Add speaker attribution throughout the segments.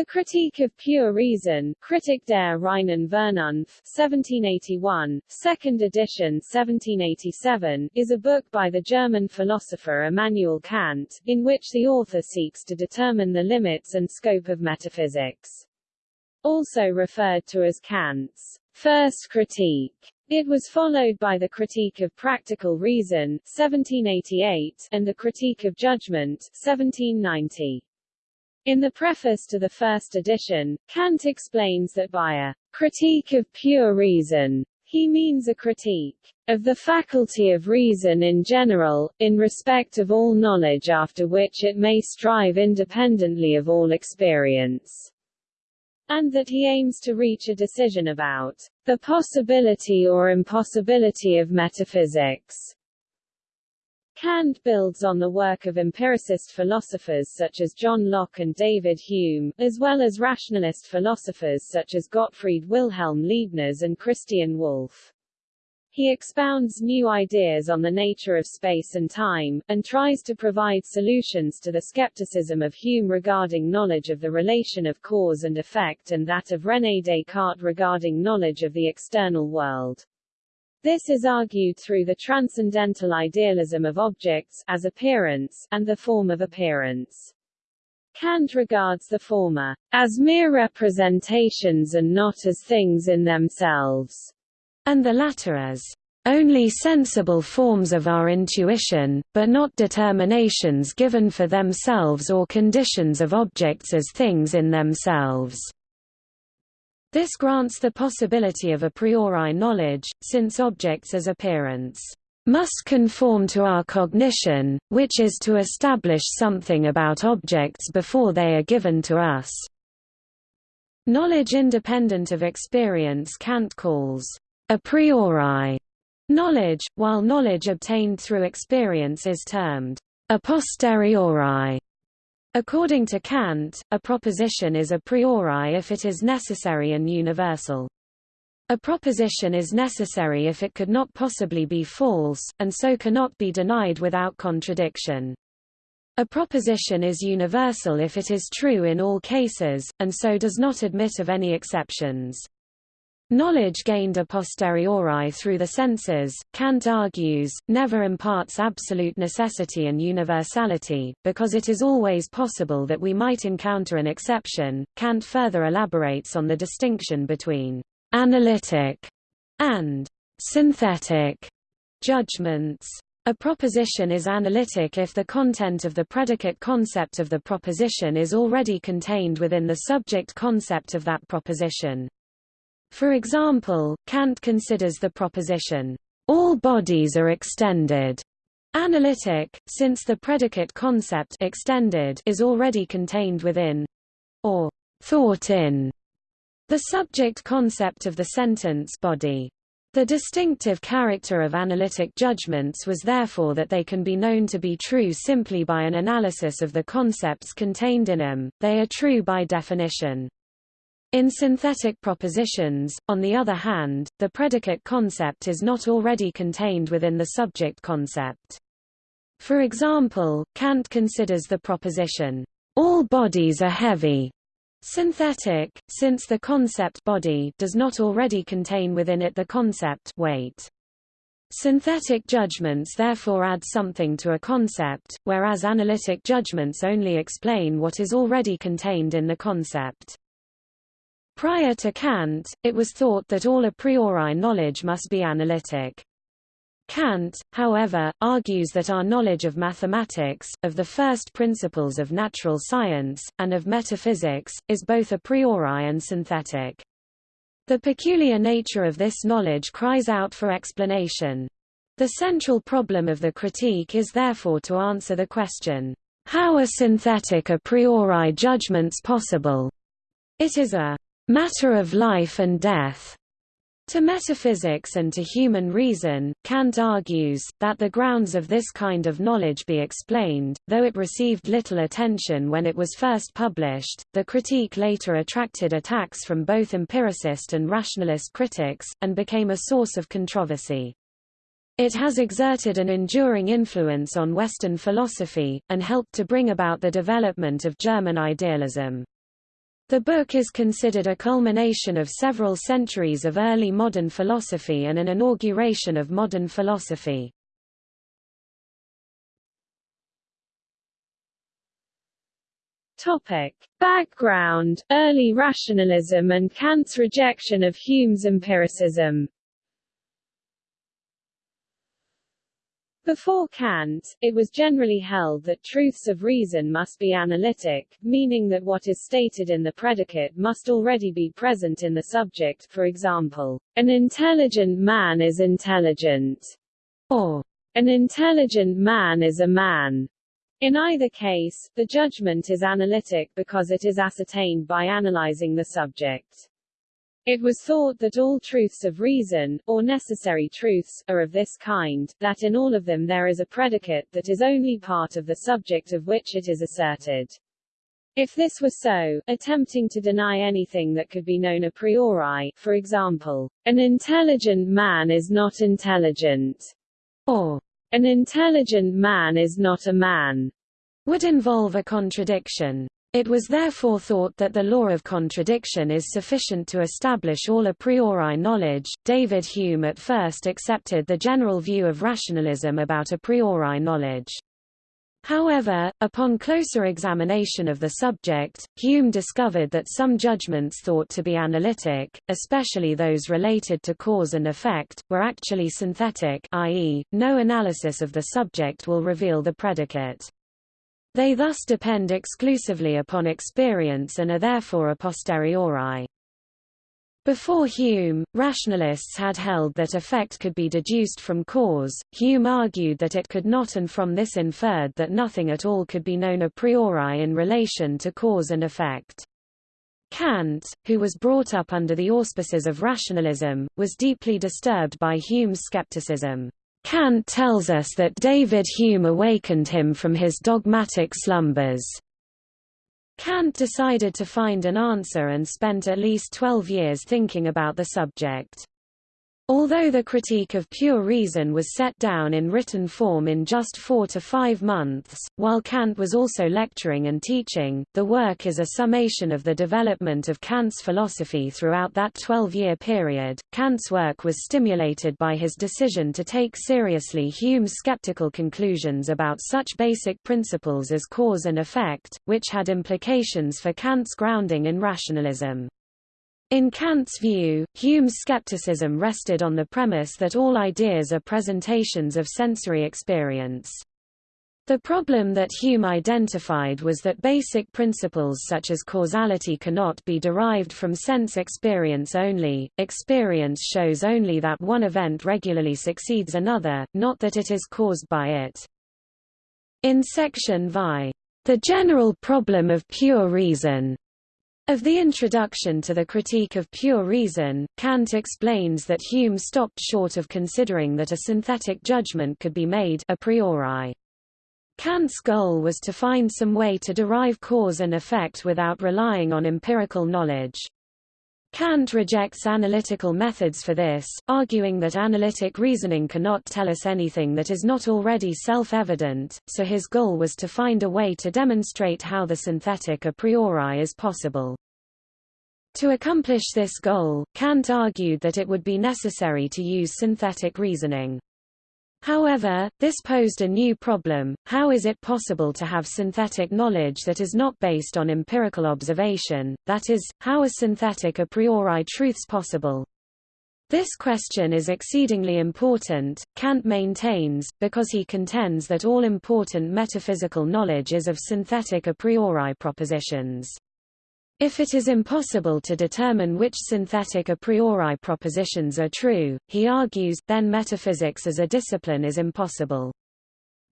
Speaker 1: The Critique of Pure Reason, Kritik der reinen Vernunft, 1781, second edition 1787, is a book by the German philosopher Immanuel Kant, in which the author seeks to determine the limits and scope of metaphysics. Also referred to as Kant's first critique. It was followed by the Critique of Practical Reason, 1788, and the Critique of Judgment, 1790. In the preface to the first edition, Kant explains that by a critique of pure reason, he means a critique of the faculty of reason in general, in respect of all knowledge after which it may strive independently of all experience, and that he aims to reach a decision about the possibility or impossibility of metaphysics. Kant builds on the work of empiricist philosophers such as John Locke and David Hume, as well as rationalist philosophers such as Gottfried Wilhelm Leibniz and Christian Wolff. He expounds new ideas on the nature of space and time, and tries to provide solutions to the skepticism of Hume regarding knowledge of the relation of cause and effect and that of René Descartes regarding knowledge of the external world. This is argued through the transcendental idealism of objects as appearance, and the form of appearance. Kant regards the former as mere representations and not as things in themselves, and the latter as only sensible forms of our intuition, but not determinations given for themselves or conditions of objects as things in themselves. This grants the possibility of a priori knowledge, since objects as appearance must conform to our cognition, which is to establish something about objects before they are given to us. Knowledge independent of experience Kant calls a priori knowledge, while knowledge obtained through experience is termed a posteriori. According to Kant, a proposition is a priori if it is necessary and universal. A proposition is necessary if it could not possibly be false, and so cannot be denied without contradiction. A proposition is universal if it is true in all cases, and so does not admit of any exceptions. Knowledge gained a posteriori through the senses, Kant argues, never imparts absolute necessity and universality, because it is always possible that we might encounter an exception. Kant further elaborates on the distinction between analytic and synthetic judgments. A proposition is analytic if the content of the predicate concept of the proposition is already contained within the subject concept of that proposition. For example, Kant considers the proposition, all bodies are extended, analytic, since the predicate concept extended is already contained within, or thought in, the subject concept of the sentence body. The distinctive character of analytic judgments was therefore that they can be known to be true simply by an analysis of the concepts contained in them, they are true by definition. In synthetic propositions, on the other hand, the predicate concept is not already contained within the subject concept. For example, Kant considers the proposition, all bodies are heavy, synthetic, since the concept body does not already contain within it the concept weight. Synthetic judgments therefore add something to a concept, whereas analytic judgments only explain what is already contained in the concept. Prior to Kant, it was thought that all a priori knowledge must be analytic. Kant, however, argues that our knowledge of mathematics, of the first principles of natural science, and of metaphysics, is both a priori and synthetic. The peculiar nature of this knowledge cries out for explanation. The central problem of the critique is therefore to answer the question, how are synthetic a priori judgments possible? It is a matter of life and death. To metaphysics and to human reason, Kant argues, that the grounds of this kind of knowledge be explained, though it received little attention when it was first published, the critique later attracted attacks from both empiricist and rationalist critics, and became a source of controversy. It has exerted an enduring influence on Western philosophy, and helped to bring about the development of German idealism. The book is considered a culmination of several centuries of early modern philosophy and an inauguration of modern philosophy.
Speaker 2: Topic. Background, early rationalism and Kant's rejection of Hume's empiricism Before Kant, it was generally held that truths of reason must be analytic, meaning that what is stated in the predicate must already be present in the subject for example, an intelligent man is intelligent, or an intelligent man is a man. In either case, the judgment is analytic because it is ascertained by analyzing the subject. It was thought that all truths of reason, or necessary truths, are of this kind, that in all of them there is a predicate that is only part of the subject of which it is asserted. If this were so, attempting to deny anything that could be known a priori, for example, an intelligent man is not intelligent, or an intelligent man is not a man,
Speaker 1: would involve a contradiction. It was therefore thought that the law of contradiction is sufficient to establish all a priori knowledge. David Hume at first accepted the general view of rationalism about a priori knowledge. However, upon closer examination of the subject, Hume discovered that some judgments thought to be analytic, especially those related to cause and effect, were actually synthetic i.e., no analysis of the subject will reveal the predicate. They thus depend exclusively upon experience and are therefore a posteriori. Before Hume, rationalists had held that effect could be deduced from cause, Hume argued that it could not and from this inferred that nothing at all could be known a priori in relation to cause and effect. Kant, who was brought up under the auspices of rationalism, was deeply disturbed by Hume's skepticism. Kant tells us that David Hume awakened him from his dogmatic slumbers. Kant decided to find an answer and spent at least 12 years thinking about the subject. Although the Critique of Pure Reason was set down in written form in just four to five months, while Kant was also lecturing and teaching, the work is a summation of the development of Kant's philosophy throughout that 12-year period. Kant's work was stimulated by his decision to take seriously Hume's skeptical conclusions about such basic principles as cause and effect, which had implications for Kant's grounding in rationalism. In Kant's view, Hume's skepticism rested on the premise that all ideas are presentations of sensory experience. The problem that Hume identified was that basic principles such as causality cannot be derived from sense experience only. Experience shows only that one event regularly succeeds another, not that it is caused by it. In section VI, the general problem of pure reason, of the introduction to the Critique of Pure Reason, Kant explains that Hume stopped short of considering that a synthetic judgment could be made a priori. Kant's goal was to find some way to derive cause and effect without relying on empirical knowledge. Kant rejects analytical methods for this, arguing that analytic reasoning cannot tell us anything that is not already self-evident, so his goal was to find a way to demonstrate how the synthetic a priori is possible. To accomplish this goal, Kant argued that it would be necessary to use synthetic reasoning. However, this posed a new problem, how is it possible to have synthetic knowledge that is not based on empirical observation, that is, how are synthetic a priori truths possible? This question is exceedingly important, Kant maintains, because he contends that all important metaphysical knowledge is of synthetic a priori propositions. If it is impossible to determine which synthetic a priori propositions are true, he argues, then metaphysics as a discipline is impossible.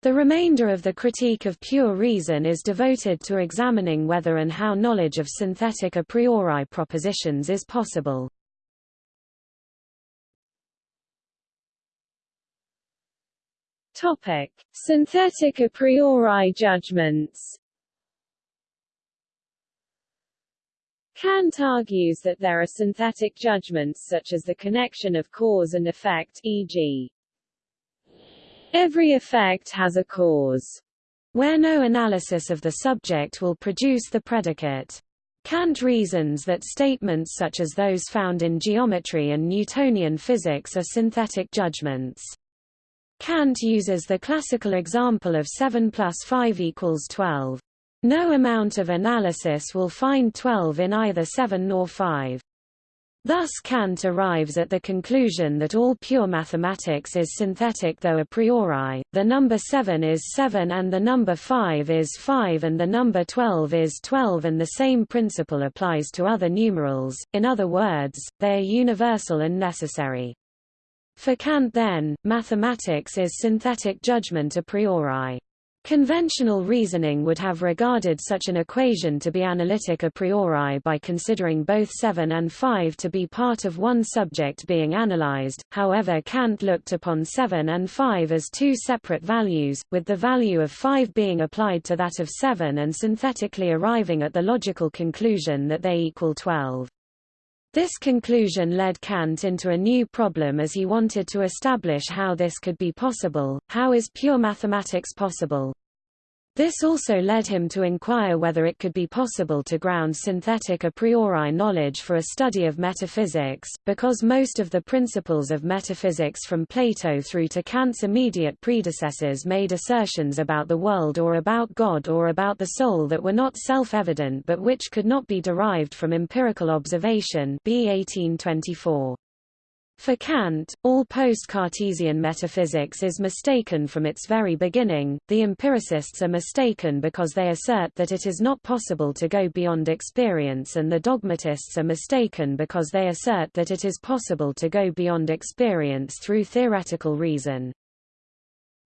Speaker 1: The remainder of the critique of pure reason is devoted to examining whether and how knowledge of synthetic a priori propositions is possible.
Speaker 2: Topic: Synthetic a priori judgments. Kant argues that there are synthetic judgments such as the connection of cause and effect e.g. every effect has a cause, where no analysis of the subject will produce the predicate.
Speaker 1: Kant reasons that statements such as those found in geometry and Newtonian physics are synthetic judgments. Kant uses the classical example of 7 plus 5 equals 12. No amount of analysis will find 12 in either 7 nor 5. Thus Kant arrives at the conclusion that all pure mathematics is synthetic though a priori, the number 7 is 7 and the number 5 is 5 and the number 12 is 12 and the same principle applies to other numerals, in other words, they are universal and necessary. For Kant then, mathematics is synthetic judgment a priori. Conventional reasoning would have regarded such an equation to be analytic a priori by considering both 7 and 5 to be part of one subject being analyzed, however Kant looked upon 7 and 5 as two separate values, with the value of 5 being applied to that of 7 and synthetically arriving at the logical conclusion that they equal 12. This conclusion led Kant into a new problem as he wanted to establish how this could be possible, how is pure mathematics possible? This also led him to inquire whether it could be possible to ground synthetic a priori knowledge for a study of metaphysics, because most of the principles of metaphysics from Plato through to Kant's immediate predecessors made assertions about the world or about God or about the soul that were not self-evident but which could not be derived from empirical observation b. 1824. For Kant, all post-Cartesian metaphysics is mistaken from its very beginning. The empiricists are mistaken because they assert that it is not possible to go beyond experience and the dogmatists are mistaken because they assert that it is possible to go beyond experience through theoretical reason.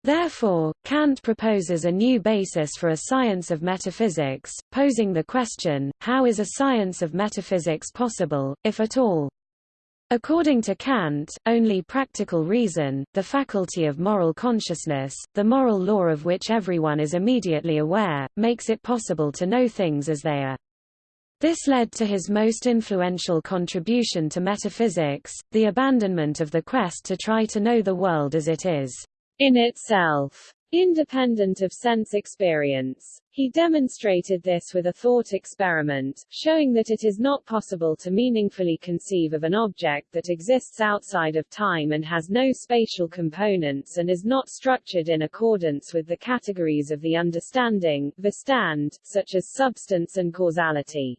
Speaker 1: Therefore, Kant proposes a new basis for a science of metaphysics, posing the question, how is a science of metaphysics possible, if at all? According to Kant, only practical reason, the faculty of moral consciousness, the moral law of which everyone is immediately aware, makes it possible to know things as they are. This led to his most influential contribution to metaphysics, the abandonment of the quest to try to know the world as it is, in itself, independent of sense experience. He demonstrated this with a thought experiment, showing that it is not possible to meaningfully conceive of an object that exists outside of time and has no spatial components and is not structured in accordance with the categories of the understanding, Verstand, such as substance and causality.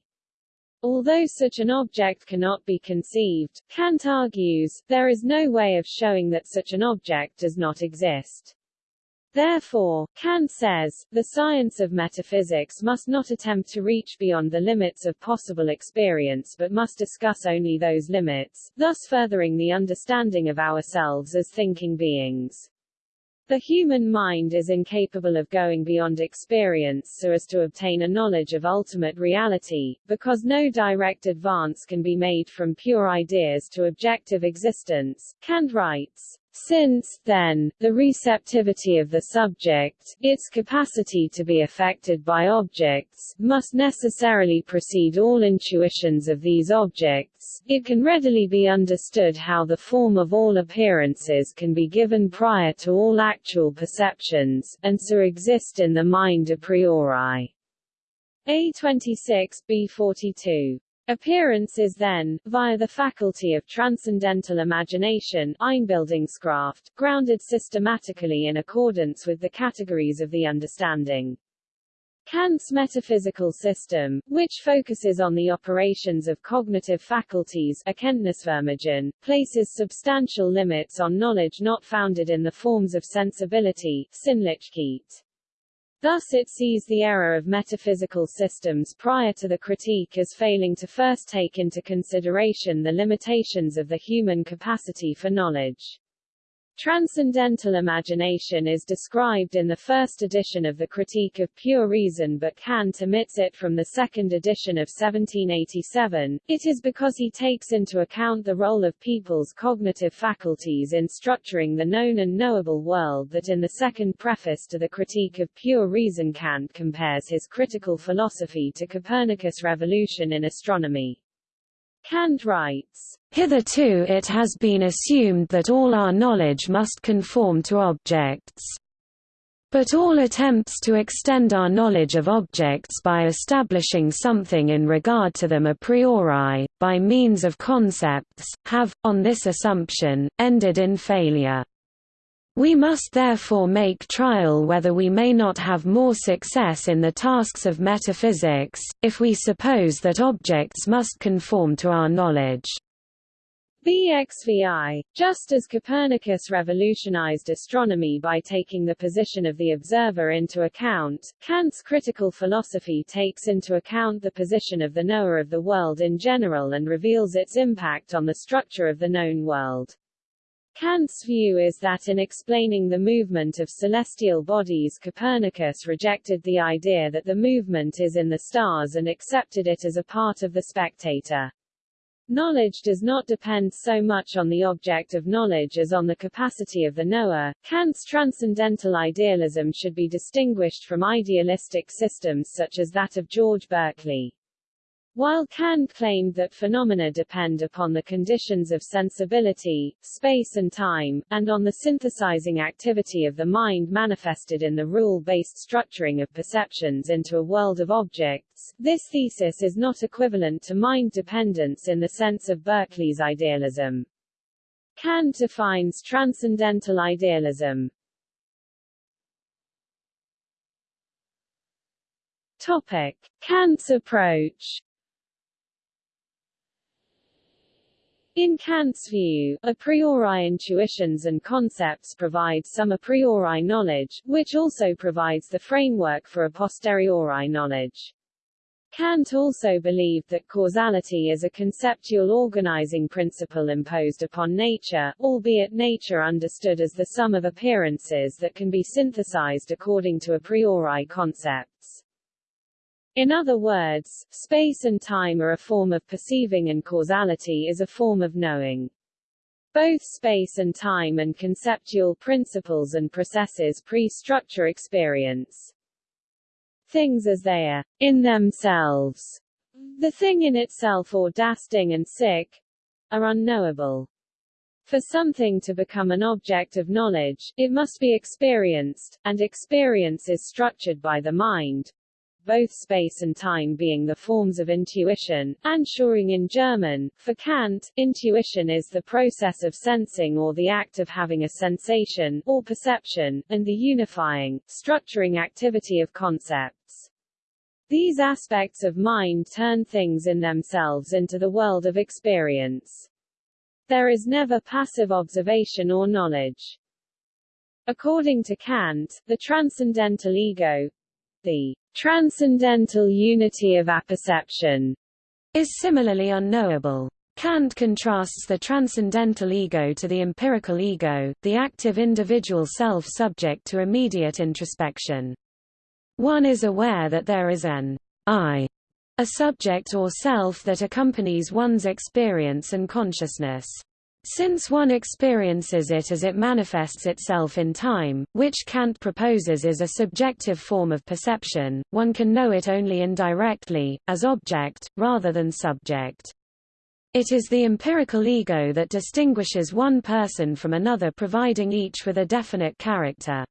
Speaker 1: Although such an object cannot be conceived, Kant argues, there is no way of showing that such an object does not exist. Therefore, Kant says, the science of metaphysics must not attempt to reach beyond the limits of possible experience but must discuss only those limits, thus furthering the understanding of ourselves as thinking beings. The human mind is incapable of going beyond experience so as to obtain a knowledge of ultimate reality, because no direct advance can be made from pure ideas to objective existence. Kant writes, since, then, the receptivity of the subject, its capacity to be affected by objects, must necessarily precede all intuitions of these objects, it can readily be understood how the form of all appearances can be given prior to all actual perceptions, and so exist in the mind a priori. A26 B42 Appearance is then, via the faculty of transcendental imagination Einbildungskraft, grounded systematically in accordance with the categories of the understanding. Kant's metaphysical system, which focuses on the operations of cognitive faculties Erkenntnisvermögen, places substantial limits on knowledge not founded in the forms of sensibility Sinnlichkeit. Thus it sees the error of metaphysical systems prior to the critique as failing to first take into consideration the limitations of the human capacity for knowledge. Transcendental imagination is described in the first edition of the Critique of Pure Reason but Kant omits it from the second edition of 1787. It is because he takes into account the role of people's cognitive faculties in structuring the known and knowable world that in the second preface to the Critique of Pure Reason Kant compares his critical philosophy to Copernicus' revolution in astronomy. Kant writes, Hitherto it has been assumed that all our knowledge must conform to objects. But all attempts to extend our knowledge of objects by establishing something in regard to them a priori, by means of concepts, have, on this assumption, ended in failure. We must therefore make trial whether we may not have more success in the tasks of metaphysics, if we suppose that objects must conform to our knowledge.
Speaker 2: BXVI. Just as Copernicus revolutionized astronomy by taking the position of the observer into account, Kant's critical philosophy takes into account the position of the knower of the world in general and reveals its impact on the structure of the known world. Kant's view is that in explaining the movement of celestial bodies Copernicus rejected the idea that the movement is in the stars and accepted it as a part of the spectator. Knowledge does not depend so much on the object of knowledge as on the capacity of the knower. Kant's transcendental idealism should be distinguished from idealistic systems such as that of George Berkeley. While Kant claimed that phenomena depend upon the conditions of sensibility, space and time, and on the synthesizing activity of the mind manifested in the rule-based structuring of perceptions into a world of objects, this thesis is not equivalent to mind dependence in the sense of Berkeley's idealism. Kant defines transcendental idealism. Topic. Kant's approach In Kant's view, a priori intuitions and concepts provide some a priori knowledge, which also provides the framework for a posteriori knowledge. Kant also believed that causality is a conceptual organizing principle imposed upon nature, albeit nature understood as the sum of appearances that can be synthesized according to a priori concepts. In other words, space and time are a form of perceiving and causality is a form of knowing. Both space and time and conceptual principles and processes pre-structure experience. Things as they are, in themselves, the thing in itself or das Ding an sich, are unknowable. For something to become an object of knowledge, it must be experienced, and experience is structured by the mind, both space and time being the forms of intuition, Anschauung in German. For Kant, intuition is the process of sensing or the act of having a sensation, or perception, and the unifying, structuring activity of concepts. These aspects of mind turn things in themselves into the world of experience. There is never passive observation or knowledge. According to Kant, the transcendental ego, the transcendental unity of apperception is similarly unknowable. Kant contrasts the transcendental ego to the empirical ego, the active individual self subject to immediate introspection. One is aware that there is an I, a subject or self that accompanies one's experience and consciousness. Since one experiences it as it manifests itself in time, which Kant proposes is a subjective form of perception, one can know it only indirectly, as object, rather than subject. It is the empirical ego that distinguishes one person from another providing each with a definite character.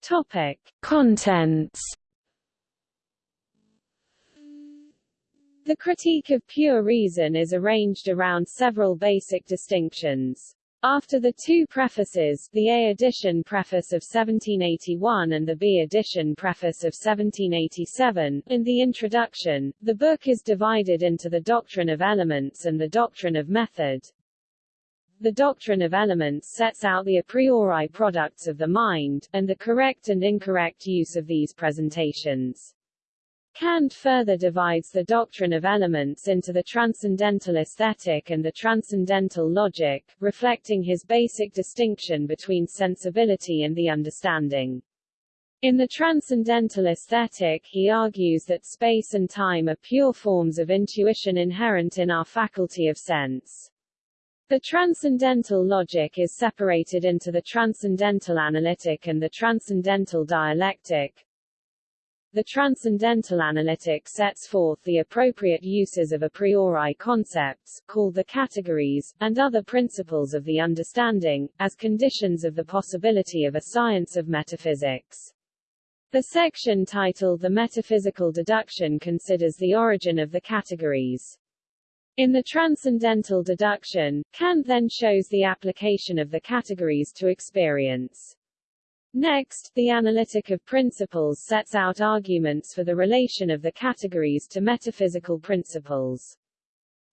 Speaker 2: Topic.
Speaker 1: Contents
Speaker 2: The critique of pure reason is arranged around several basic distinctions. After the two prefaces, the A edition preface of 1781 and the B edition preface of 1787, and the introduction, the book is divided into the doctrine of elements and the doctrine of method. The doctrine of elements sets out the a priori products of the mind, and the correct and incorrect use of these presentations. Kant further divides the doctrine of elements into the transcendental aesthetic and the transcendental logic, reflecting his basic distinction between sensibility and the understanding. In the transcendental aesthetic he argues that space and time are pure forms of intuition inherent in our faculty of sense. The transcendental logic is separated into the transcendental analytic and the transcendental dialectic, the transcendental analytic sets forth the appropriate uses of a priori concepts, called the categories, and other principles of the understanding, as conditions of the possibility of a science of metaphysics. The section titled The Metaphysical Deduction considers the origin of the categories. In the transcendental deduction, Kant then shows the application of the categories to experience. Next, the analytic of principles sets out arguments for the relation of the categories to metaphysical principles.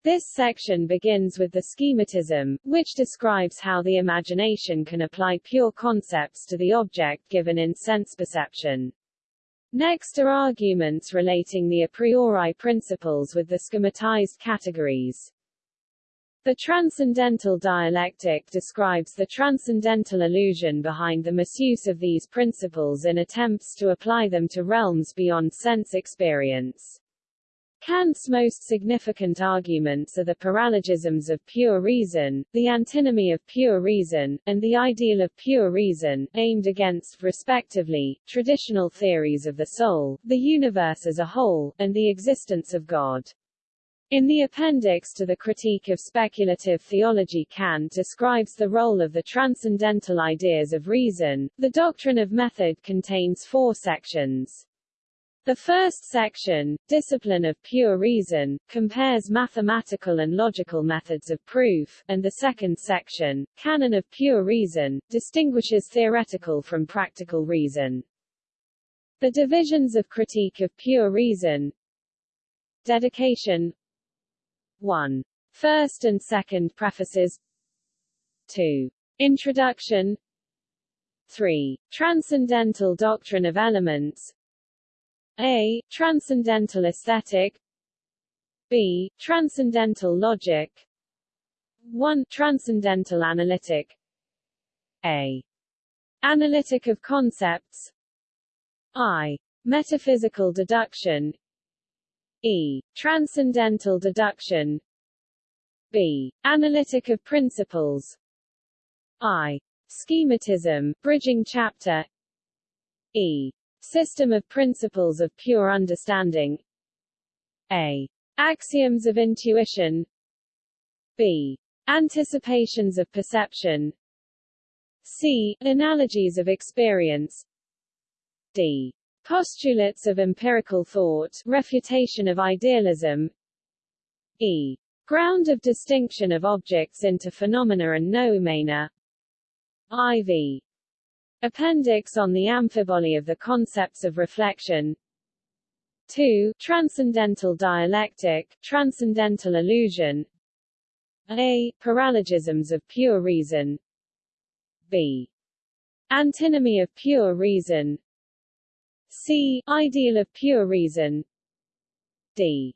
Speaker 2: This section begins with the schematism, which describes how the imagination can apply pure concepts to the object given in sense perception. Next are arguments relating the a priori principles with the schematized categories. The transcendental dialectic describes the transcendental illusion behind the misuse of these principles in attempts to apply them to realms beyond sense experience. Kant's most significant arguments are the paralogisms of pure reason, the antinomy of pure reason, and the ideal of pure reason, aimed against, respectively, traditional theories of the soul, the universe as a whole, and the existence of God. In the appendix to the Critique of Speculative Theology Kant describes the role of the transcendental ideas of reason. The doctrine of method contains four sections. The first section, Discipline of Pure Reason, compares mathematical and logical methods of proof, and the second section, Canon of Pure Reason, distinguishes theoretical from practical reason. The divisions of Critique of Pure Reason Dedication 1. First and second prefaces 2. Introduction 3. Transcendental Doctrine of Elements a. Transcendental aesthetic B. Transcendental logic 1. Transcendental analytic A. Analytic of concepts I. Metaphysical deduction E. Transcendental deduction B. Analytic of principles I. Schematism, bridging chapter E. System of Principles of Pure Understanding A. Axioms of Intuition B. Anticipations of Perception C. Analogies of Experience D. Postulates of Empirical Thought Refutation of Idealism E. Ground of Distinction of Objects into Phenomena and Noumena IV Appendix on the amphiboly of the concepts of reflection 2. Transcendental dialectic, transcendental illusion A. Paralogisms of pure reason B. Antinomy of pure reason C. Ideal of pure reason D.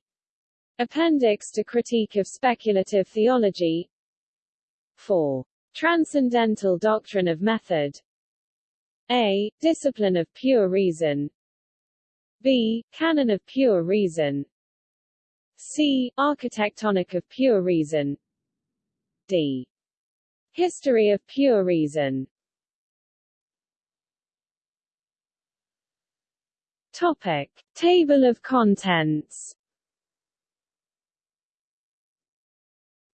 Speaker 2: Appendix to Critique of Speculative Theology 4. Transcendental Doctrine of Method a. Discipline of pure reason B. Canon of pure reason C. Architectonic of pure reason D. History of pure reason Topic. Table of contents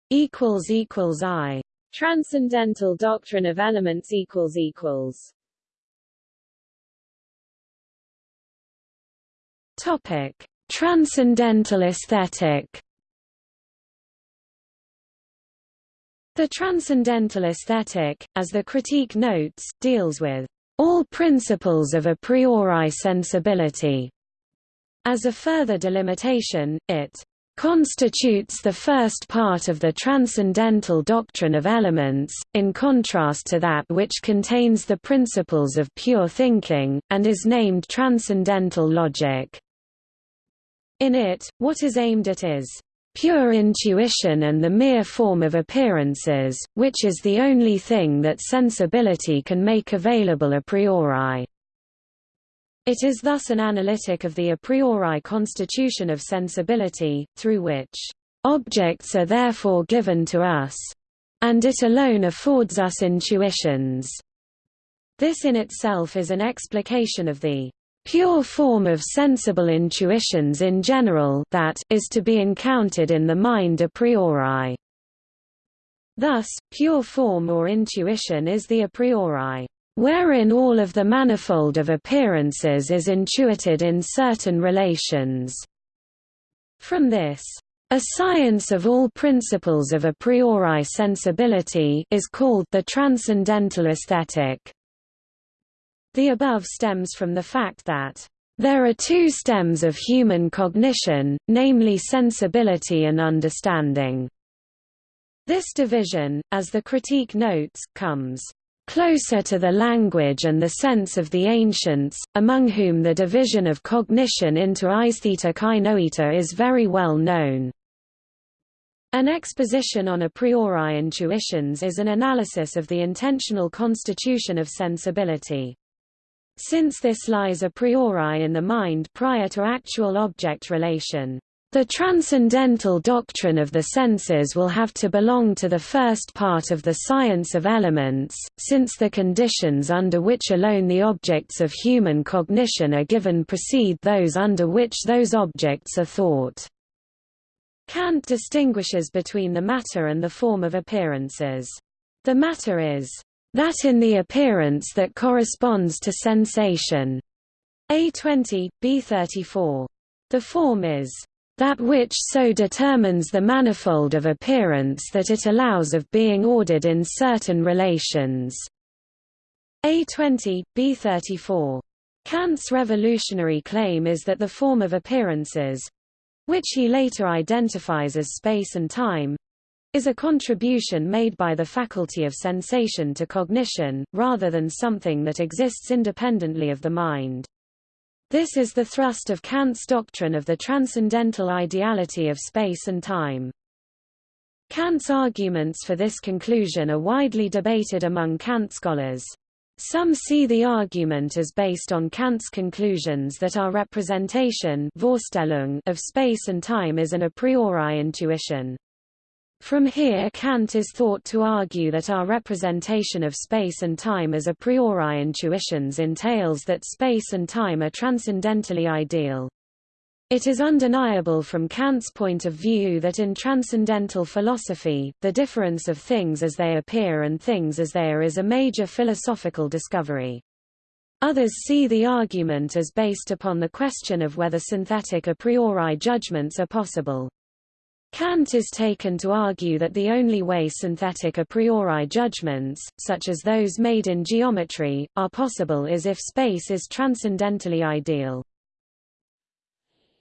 Speaker 1: equals equals I
Speaker 2: Transcendental doctrine of elements equals equals
Speaker 1: Topic: Transcendental aesthetic. The transcendental aesthetic, as the critique notes, deals with all principles of a priori sensibility. As a further delimitation, it constitutes the first part of the transcendental doctrine of elements, in contrast to that which contains the principles of pure thinking, and is named transcendental logic. In it, what is aimed at is pure intuition and the mere form of appearances, which is the only thing that sensibility can make available a priori. It is thus an analytic of the a priori constitution of sensibility, through which objects are therefore given to us, and it alone affords us intuitions. This in itself is an explication of the pure form of sensible intuitions in general that is to be encountered in the mind a priori. Thus, pure form or intuition is the a priori, wherein all of the manifold of appearances is intuited in certain relations. From this, a science of all principles of a priori sensibility is called the transcendental aesthetic. The above stems from the fact that there are two stems of human cognition, namely sensibility and understanding. This division, as the critique notes, comes closer to the language and the sense of the ancients, among whom the division of cognition into aistheta kai noeta is very well known. An exposition on a priori intuitions is an analysis of the intentional constitution of sensibility. Since this lies a priori in the mind prior to actual object relation, the transcendental doctrine of the senses will have to belong to the first part of the science of elements, since the conditions under which alone the objects of human cognition are given precede those under which those objects are thought. Kant distinguishes between the matter and the form of appearances. The matter is that in the appearance that corresponds to sensation. A20, B34. The form is that which so determines the manifold of appearance that it allows of being ordered in certain relations. A20, B34. Kant's revolutionary claim is that the form of appearances which he later identifies as space and time is a contribution made by the faculty of sensation to cognition, rather than something that exists independently of the mind. This is the thrust of Kant's doctrine of the transcendental ideality of space and time. Kant's arguments for this conclusion are widely debated among Kant scholars. Some see the argument as based on Kant's conclusions that our representation of space and time is an a priori intuition. From here Kant is thought to argue that our representation of space and time as a priori intuitions entails that space and time are transcendentally ideal. It is undeniable from Kant's point of view that in transcendental philosophy, the difference of things as they appear and things as they are is a major philosophical discovery. Others see the argument as based upon the question of whether synthetic a priori judgments are possible. Kant is taken to argue that the only way synthetic a priori judgments, such as those made in geometry, are possible is if space is transcendentally ideal.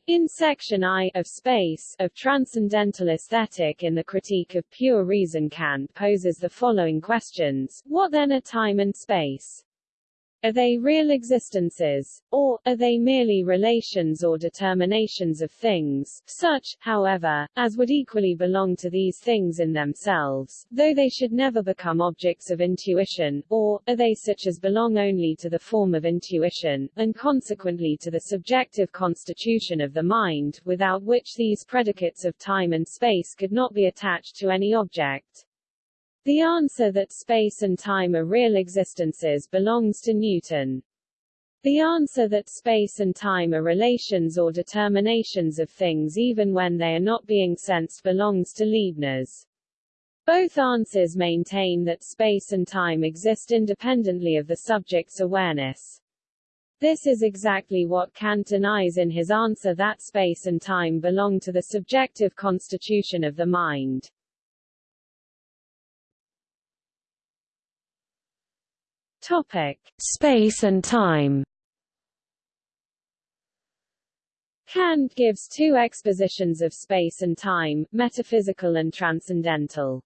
Speaker 2: In section I of Space of Transcendental Aesthetic in the Critique of Pure Reason Kant poses the following questions, what then are time and space? Are they real existences? Or, are they merely relations or determinations of things, such, however, as would equally belong to these things in themselves, though they should never become objects of intuition, or, are they such as belong only to the form of intuition, and consequently to the subjective constitution of the mind, without which these predicates of time and space could not be attached to any object? The answer that space and time are real existences belongs to Newton. The answer that space and time are relations or determinations of things even when they are not being sensed belongs to Leibniz. Both answers maintain that space and time exist independently of the subject's awareness. This is exactly what Kant denies in his answer that space and time belong to the subjective constitution of the mind. Topic: Space and time. Kant gives two expositions of space and time, metaphysical and transcendental.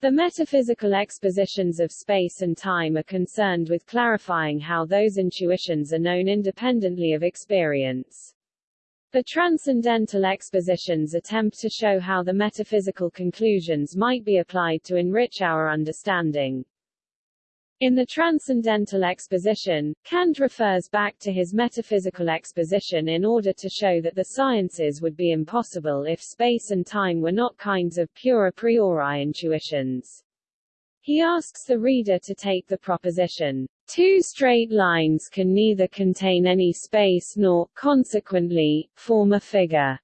Speaker 2: The metaphysical expositions of space and time are concerned with clarifying how those intuitions are known independently of experience. The transcendental expositions attempt to show how the metaphysical conclusions might be applied to enrich our understanding. In the Transcendental Exposition, Kant refers back to his metaphysical exposition in order to show that the sciences would be impossible if space and time were not kinds of pure a priori intuitions. He asks the reader to take the proposition, Two straight lines can neither contain any space nor, consequently, form a figure.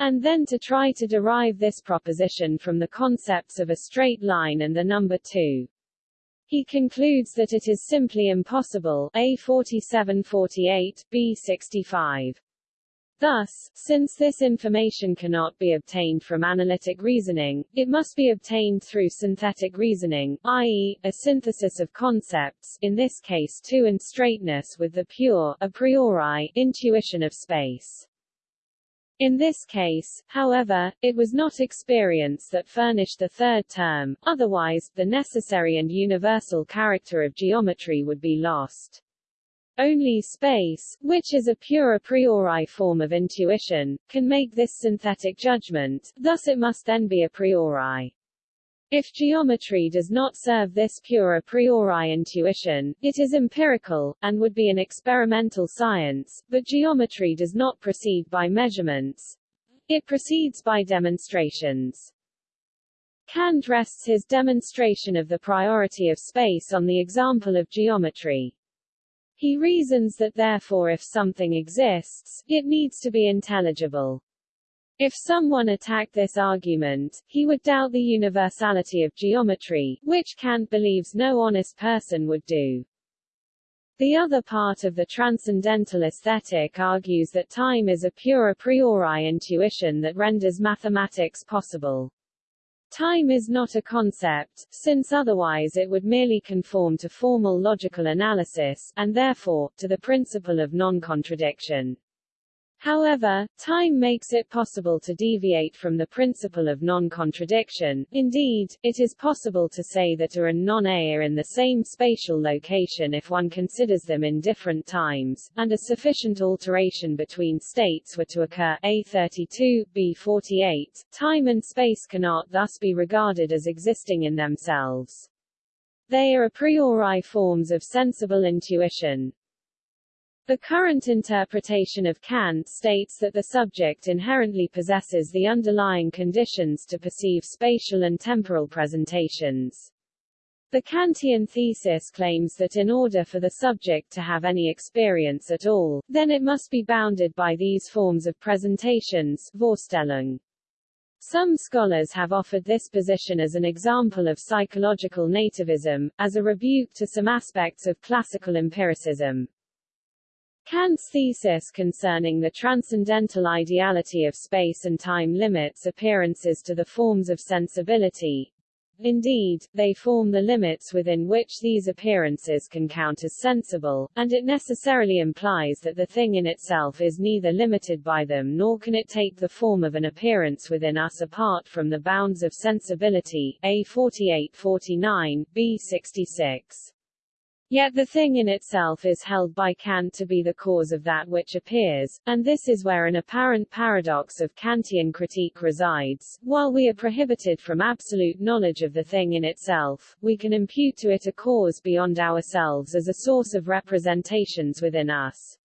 Speaker 2: And then to try to derive this proposition from the concepts of a straight line and the number 2. He concludes that it is simply impossible A 4748, B 65. Thus, since this information cannot be obtained from analytic reasoning, it must be obtained through synthetic reasoning, i.e., a synthesis of concepts in this case two and straightness with the pure, a priori, intuition of space. In this case, however, it was not experience that furnished the third term, otherwise, the necessary and universal character of geometry would be lost. Only space, which is a pure a priori form of intuition, can make this synthetic judgment, thus it must then be a priori. If geometry does not serve this pure a priori intuition, it is empirical, and would be an experimental science, but geometry does not proceed by measurements. It proceeds by demonstrations. Kant rests his demonstration of the priority of space on the example of geometry. He reasons that therefore if something exists, it needs to be intelligible. If someone attacked this argument, he would doubt the universality of geometry, which Kant believes no honest person would do. The other part of the transcendental aesthetic argues that time is a pure a priori intuition that renders mathematics possible. Time is not a concept, since otherwise it would merely conform to formal logical analysis, and therefore, to the principle of non-contradiction. However, time makes it possible to deviate from the principle of non-contradiction. Indeed, it is possible to say that A and non-A are in the same spatial location if one considers them in different times, and a sufficient alteration between states were to occur A32, B48. Time and space cannot thus be regarded as existing in themselves. They are a priori forms of sensible intuition, the current interpretation of Kant states that the subject inherently possesses the underlying conditions to perceive spatial and temporal presentations. The Kantian thesis claims that in order for the subject to have any experience at all, then it must be bounded by these forms of presentations Vorstellung. Some scholars have offered this position as an example of psychological nativism, as a rebuke to some aspects of classical empiricism. Kant's thesis concerning the transcendental ideality of space and time limits appearances to the forms of sensibility. Indeed, they form the limits within which these appearances can count as sensible, and it necessarily implies that the thing in itself is neither limited by them nor can it take the form of an appearance within us apart from the bounds of sensibility. A 48-49, B 66. Yet the thing in itself is held by Kant to be the cause of that which appears, and this is where an apparent paradox of Kantian critique resides. While we are prohibited from absolute knowledge of the thing in itself, we can impute to it a cause beyond ourselves as a source of representations within us.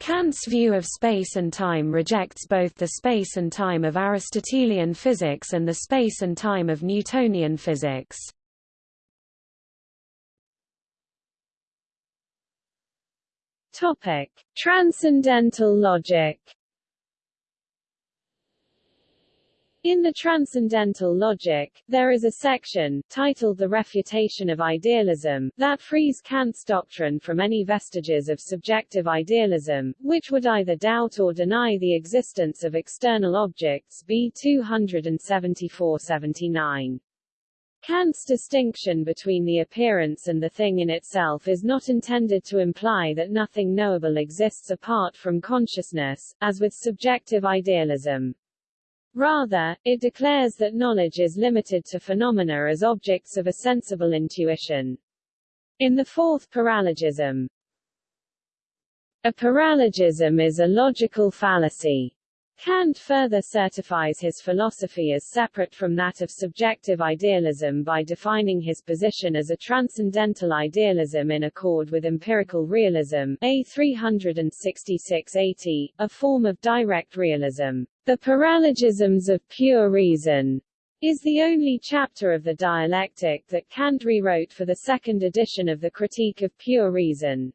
Speaker 1: Kant's view of space and time rejects both the space and time of Aristotelian physics and the space and time of Newtonian physics.
Speaker 2: Topic: Transcendental logic. In the Transcendental Logic, there is a section, titled The Refutation of Idealism, that frees Kant's doctrine from any vestiges of subjective idealism, which would either doubt or deny the existence of external objects b 274-79. Kant's distinction between the appearance and the thing in itself is not intended to imply that nothing knowable exists apart from consciousness, as with subjective idealism. Rather, it declares that knowledge is limited to phenomena as objects of a sensible intuition. In the fourth paralogism, a paralogism is a logical fallacy Kant further certifies his philosophy as separate from that of subjective idealism by defining his position as a transcendental idealism in accord with empirical realism A 366-80, a form of direct realism. The paralogisms of pure reason is the only chapter of the dialectic that Kant rewrote for the second edition of the Critique of Pure Reason.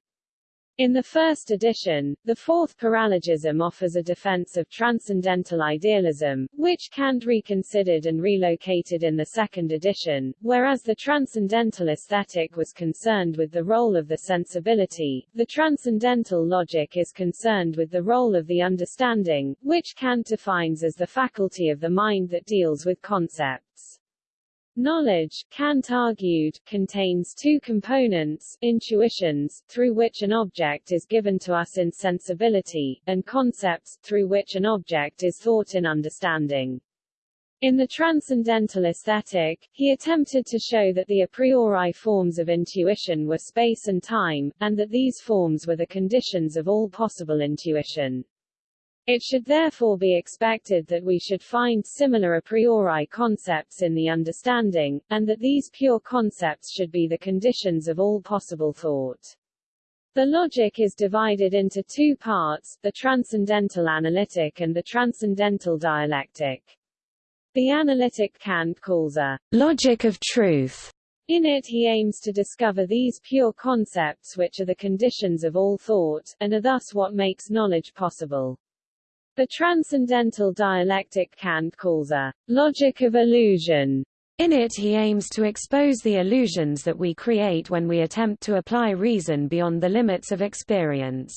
Speaker 2: In the first edition, the fourth paralogism offers a defense of transcendental idealism, which Kant reconsidered and relocated in the second edition, whereas the transcendental aesthetic was concerned with the role of the sensibility, the transcendental logic is concerned with the role of the understanding, which Kant defines as the faculty of the mind that deals with concepts. Knowledge, Kant argued, contains two components, intuitions, through which an object is given to us in sensibility, and concepts, through which an object is thought in understanding. In the Transcendental Aesthetic, he attempted to show that the a priori forms of intuition were space and time, and that these forms were the conditions of all possible intuition. It should therefore be expected that we should find similar a priori concepts in the understanding, and that these pure concepts should be the conditions of all possible thought. The logic is divided into two parts, the transcendental analytic and the transcendental dialectic. The analytic Kant calls a logic of truth. In it he aims to discover these pure concepts which are the conditions of all thought, and are thus what makes knowledge possible. The transcendental dialectic Kant calls a logic of illusion. In it he aims to expose the illusions that we create when we attempt to apply reason beyond the limits of experience.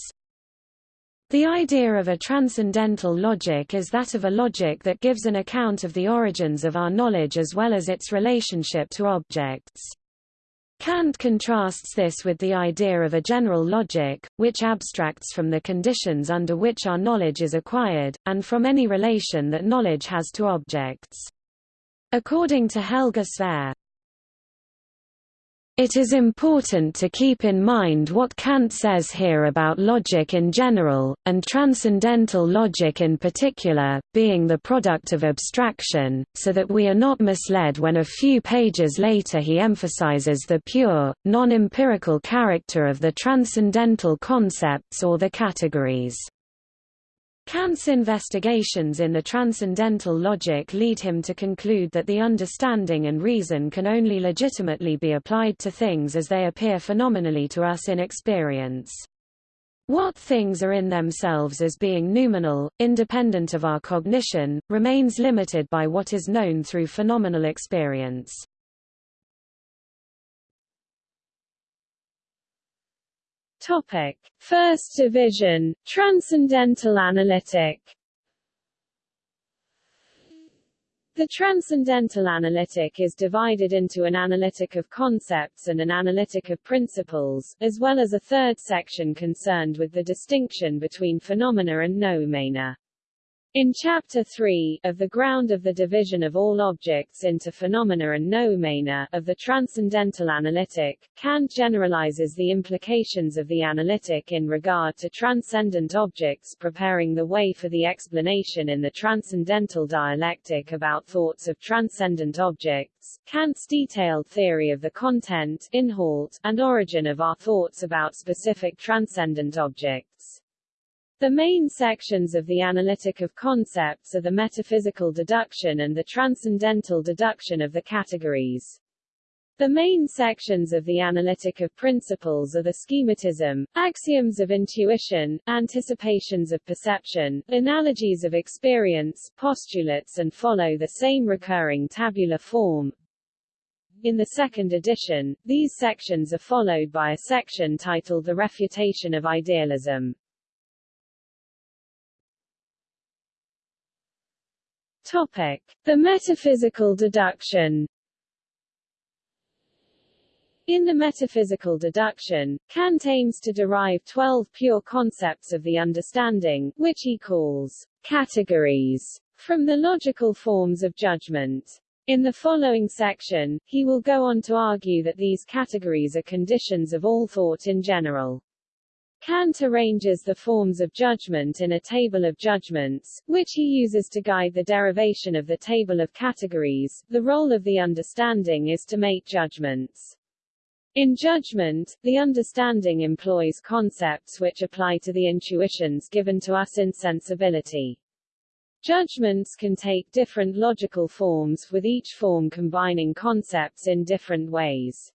Speaker 2: The idea of a transcendental logic is that of a logic that gives an account of the origins of our knowledge as well as its relationship to objects. Kant contrasts this with the idea of a general logic, which abstracts from the conditions under which our knowledge is acquired, and from any relation that knowledge has to objects. According to Helge Svare, it is important to keep in mind what Kant says here about logic in general, and transcendental logic in particular, being the product of abstraction, so that we are not misled when a few pages later he emphasizes the pure, non-empirical character of the transcendental concepts or the categories. Kant's investigations in the transcendental logic lead him to conclude that the understanding and reason can only legitimately be applied to things as they appear phenomenally to us in experience. What things are in themselves as being noumenal, independent of our cognition, remains limited by what is known through phenomenal experience. Topic: First Division, Transcendental Analytic. The Transcendental Analytic is divided into an analytic of concepts and an analytic of principles, as well as a third section concerned with the distinction between phenomena and noumena. In Chapter 3, of the ground of the division of all objects into phenomena and noumena, of the Transcendental Analytic, Kant generalizes the implications of the analytic in regard to transcendent objects preparing the way for the explanation in the Transcendental Dialectic about thoughts of transcendent objects, Kant's detailed theory of the content, inhalt, and origin of our thoughts about specific transcendent objects. The main sections of the analytic of concepts are the metaphysical deduction and the transcendental deduction of the categories. The main sections of the analytic of principles are the schematism, axioms of intuition, anticipations of perception, analogies of experience, postulates and follow the same recurring tabular form. In the second edition, these sections are followed by a section titled The Refutation of Idealism. Topic: The metaphysical deduction. In the metaphysical deduction, Kant aims to derive twelve pure concepts of the understanding, which he calls categories, from the logical forms of judgment. In the following section, he will go on to argue that these categories are conditions of all thought in general. Kant arranges the forms of judgment in a table of judgments, which he uses to guide the derivation of the table of categories. The role of the understanding is to make judgments. In judgment, the understanding employs concepts which apply to the intuitions given to us in sensibility. Judgments can take different logical forms, with each form combining concepts in different ways.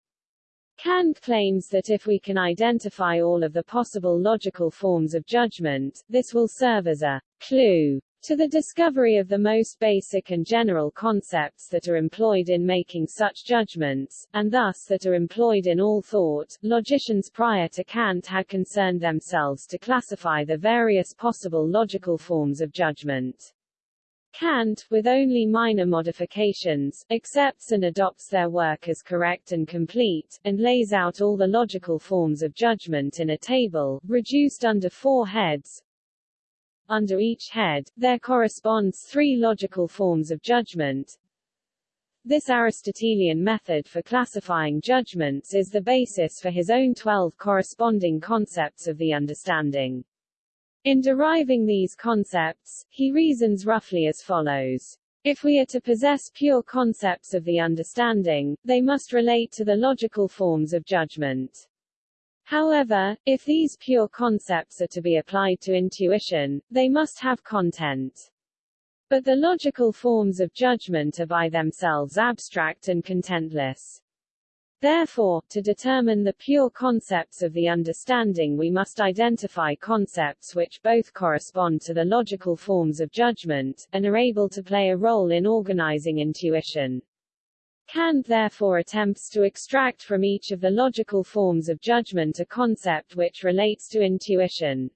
Speaker 2: Kant claims that if we can identify all of the possible logical forms of judgment, this will serve as a clue to the discovery of the most basic and general concepts that are employed in making such judgments, and thus that are employed in all thought. Logicians prior to Kant had concerned themselves to classify the various possible logical forms of judgment. Kant, with only minor modifications, accepts and adopts their work as correct and complete, and lays out all the logical forms of judgment in a table, reduced under four heads, under each head, there corresponds three logical forms of judgment. This Aristotelian method for classifying judgments is the basis for his own twelve corresponding concepts of the understanding. In deriving these concepts, he reasons roughly as follows. If we are to possess pure concepts of the understanding, they must relate to the logical forms of judgment. However, if these pure concepts are to be applied to intuition, they must have content. But the logical forms of judgment are by themselves abstract and contentless. Therefore, to determine the pure concepts of the understanding we must identify concepts which both correspond to the logical forms of judgment, and are able to play a role in organizing intuition. Kant therefore attempts to extract from each of the logical forms of judgment a concept which relates to intuition.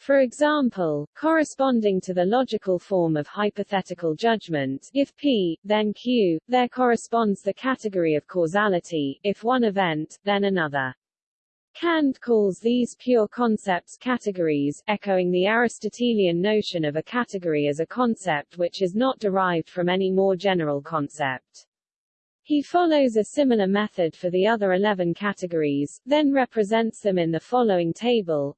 Speaker 2: For example, corresponding to the logical form of hypothetical judgment, if P, then Q, there corresponds the category of causality, if one event, then another. Kant calls these pure concepts categories, echoing the Aristotelian notion of a category as a concept which is not derived from any more general concept. He follows a similar method for the other 11 categories, then represents them in the following table.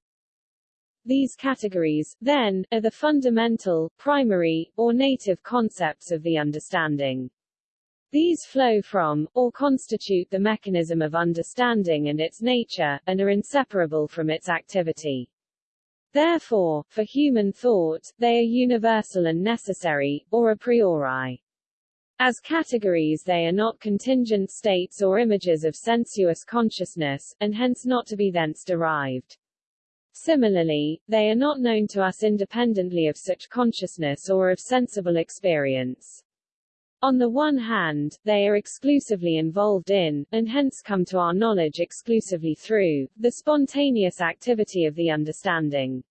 Speaker 2: These categories, then, are the fundamental, primary, or native concepts of the understanding. These flow from, or constitute the mechanism of understanding and its nature, and are inseparable from its activity. Therefore, for human thought, they are universal and necessary, or a priori. As categories they are not contingent states or images of sensuous consciousness, and hence not to be thence derived. Similarly, they are not known to us independently of such consciousness or of sensible experience. On the one hand, they are exclusively involved in, and hence come to our knowledge exclusively through, the spontaneous activity of the understanding.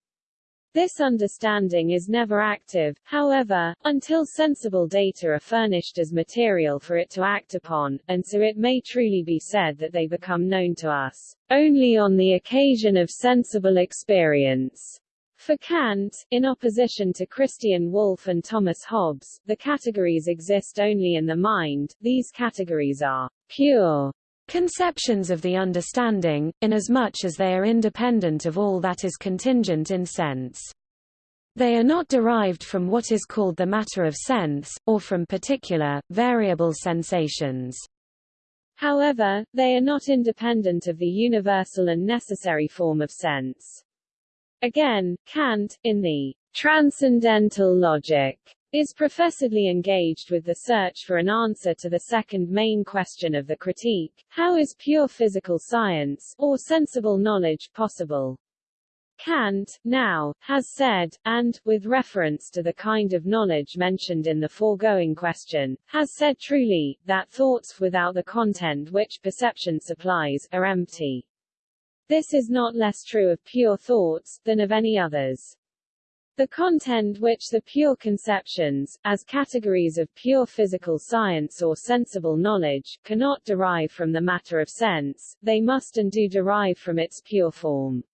Speaker 2: This understanding is never active, however, until sensible data are furnished as material for it to act upon, and so it may truly be said that they become known to us only on the occasion of sensible experience. For Kant, in opposition to Christian Wolff and Thomas Hobbes, the categories exist only in the mind, these categories are pure
Speaker 1: Conceptions of the understanding, inasmuch as they are independent of all that is contingent in sense. They are not derived from what is called the matter of sense, or from particular, variable sensations.
Speaker 2: However, they are not independent of the universal and necessary form of sense. Again, Kant, in the transcendental logic, is professedly engaged with the search for an answer to the second main question of the critique, how is pure physical science, or sensible knowledge, possible? Kant, now, has said, and, with reference to the kind of knowledge mentioned in the foregoing question, has said truly, that thoughts without the content which perception supplies, are empty. This is not less true of pure thoughts, than of any others. The content which the pure conceptions, as categories of pure physical science or sensible knowledge, cannot derive from the matter of sense, they must and do derive from its pure form.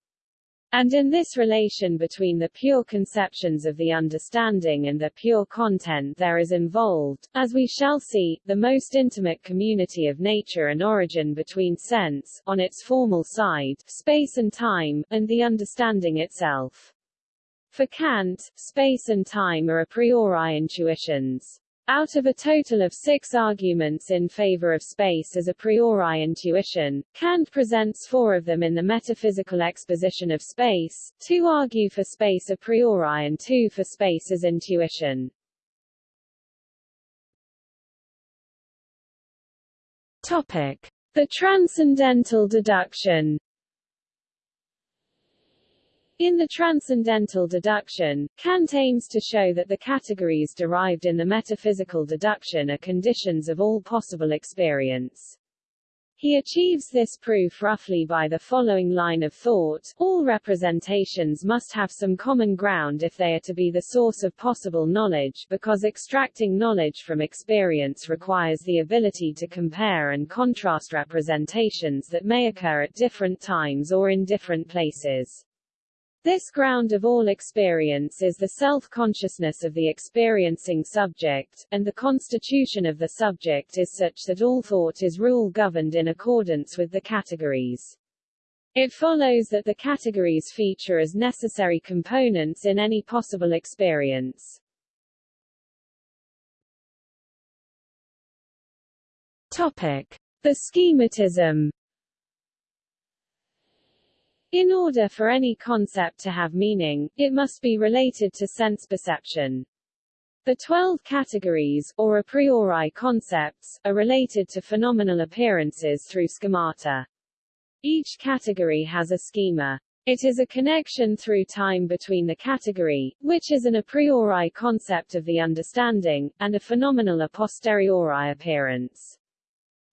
Speaker 2: And in this relation between the pure conceptions of the understanding and the pure content there is involved, as we shall see, the most intimate community of nature and origin between sense, on its formal side, space and time, and the understanding itself. For Kant, space and time are a priori intuitions. Out of a total of six arguments in favor of space as a priori intuition, Kant presents four of them in the metaphysical exposition of space, two argue for space a priori and two for space as intuition.
Speaker 1: Topic.
Speaker 2: The transcendental deduction in the transcendental deduction, Kant aims to show that the categories derived in the metaphysical deduction are conditions of all possible experience. He achieves this proof roughly by the following line of thought, all representations must have some common ground if they are to be the source of possible knowledge, because extracting knowledge from experience requires the ability to compare and contrast representations that may occur at different times or in different places. This ground of all experience is the self-consciousness of the experiencing subject, and the constitution of the subject is such that all thought is rule governed in accordance with the categories. It follows that the categories feature as necessary components in any possible experience.
Speaker 1: Topic.
Speaker 2: The schematism in order for any concept to have meaning, it must be related to sense perception. The twelve categories, or a priori concepts, are related to phenomenal appearances through schemata. Each category has a schema. It is a connection through time between the category, which is an a priori concept of the understanding, and a phenomenal a posteriori appearance.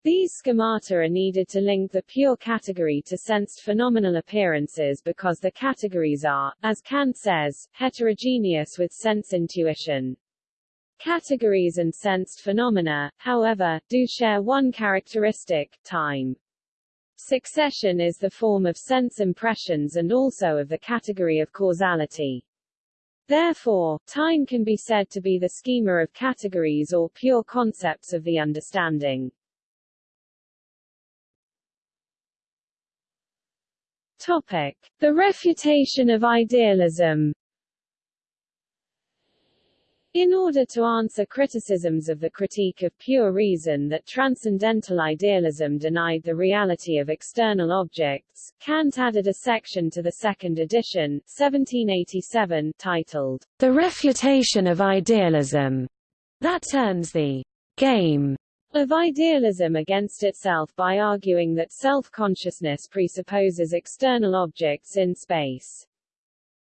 Speaker 2: These schemata are needed to link the pure category to sensed phenomenal appearances because the categories are, as Kant says, heterogeneous with sense intuition. Categories and sensed phenomena, however, do share one characteristic, time. Succession is the form of sense impressions and also of the category of causality. Therefore, time can be said to be the schema of categories or pure concepts of the understanding. Topic. The refutation of idealism. In order to answer criticisms of the critique of pure reason that transcendental idealism denied the reality of external objects, Kant added a section to the second edition 1787 titled, The Refutation of Idealism, that turns the game of idealism against itself by arguing that self-consciousness presupposes external objects in space.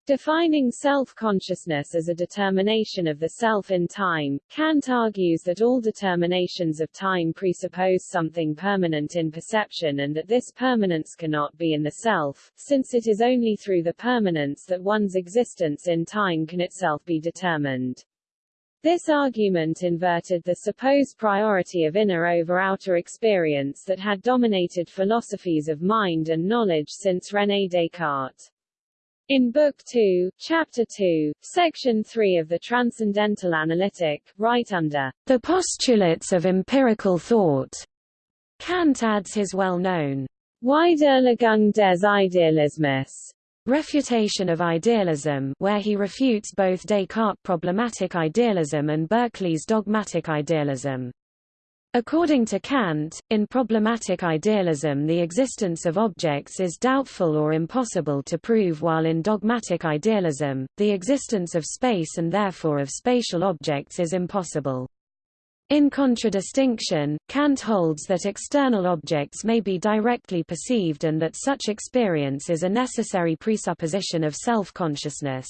Speaker 2: Defining self-consciousness as a determination of the self in time, Kant argues that all determinations of time presuppose something permanent in perception and that this permanence cannot be in the self, since it is only through the permanence that one's existence in time can itself be determined. This argument inverted the supposed priority of inner over outer experience that had dominated philosophies of mind and knowledge since René Descartes. In Book 2, Chapter 2, Section 3 of the Transcendental Analytic, right under the postulates of empirical thought, Kant adds his well-known Widerlegung des Idealismus Refutation of Idealism where he refutes both Descartes' problematic idealism and Berkeley's dogmatic idealism. According to Kant, in problematic idealism the existence of objects is doubtful or impossible to prove while in dogmatic idealism, the existence of space and therefore of spatial objects is impossible. In contradistinction, Kant holds that external objects may be directly perceived and that such experience is a necessary presupposition of self-consciousness.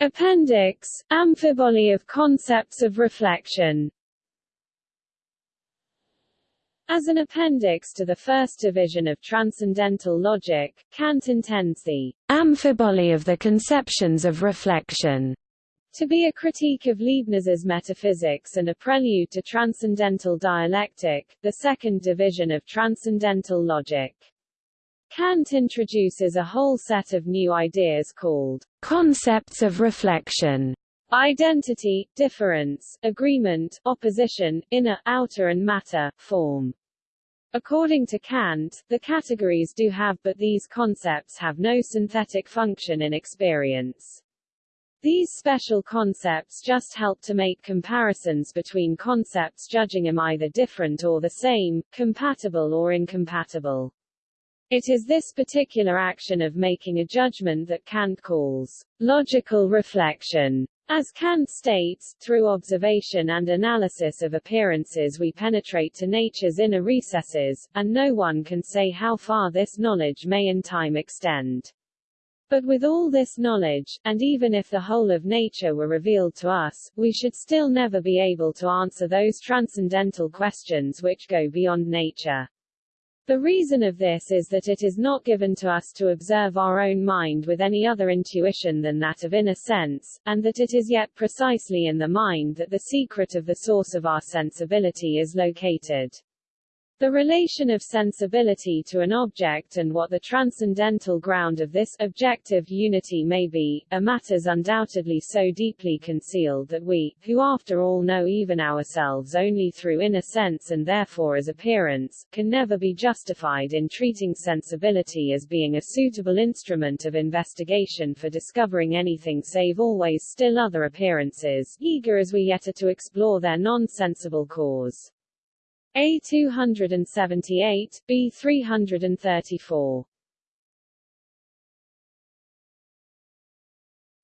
Speaker 2: Appendix, Amphiboly of concepts of reflection as an appendix to the first division of transcendental logic, Kant intends the amphiboly of the conceptions of reflection to be a critique of Leibniz's metaphysics and a prelude to transcendental dialectic, the second division of transcendental logic. Kant introduces a whole set of new ideas called concepts of reflection, Identity, difference, agreement, opposition, inner, outer and matter, form. According to Kant, the categories do have but these concepts have no synthetic function in experience. These special concepts just help to make comparisons between concepts judging them either different or the same, compatible or incompatible. It is this particular action of making a judgment that Kant calls logical reflection. As Kant states, through observation and analysis of appearances we penetrate to nature's inner recesses, and no one can say how far this knowledge may in time extend. But with all this knowledge, and even if the whole of nature were revealed to us, we should still never be able to answer those transcendental questions which go beyond nature. The reason of this is that it is not given to us to observe our own mind with any other intuition than that of inner sense, and that it is yet precisely in the mind that the secret of the source of our sensibility is located. The relation of sensibility to an object and what the transcendental ground of this objective unity may be, are matters undoubtedly so deeply concealed that we, who after all know even ourselves only through inner sense and therefore as appearance, can never be justified in treating sensibility as being a suitable instrument of investigation for discovering anything save always still other appearances, eager as we yet are to explore their non-sensible cause. A 278, B 334.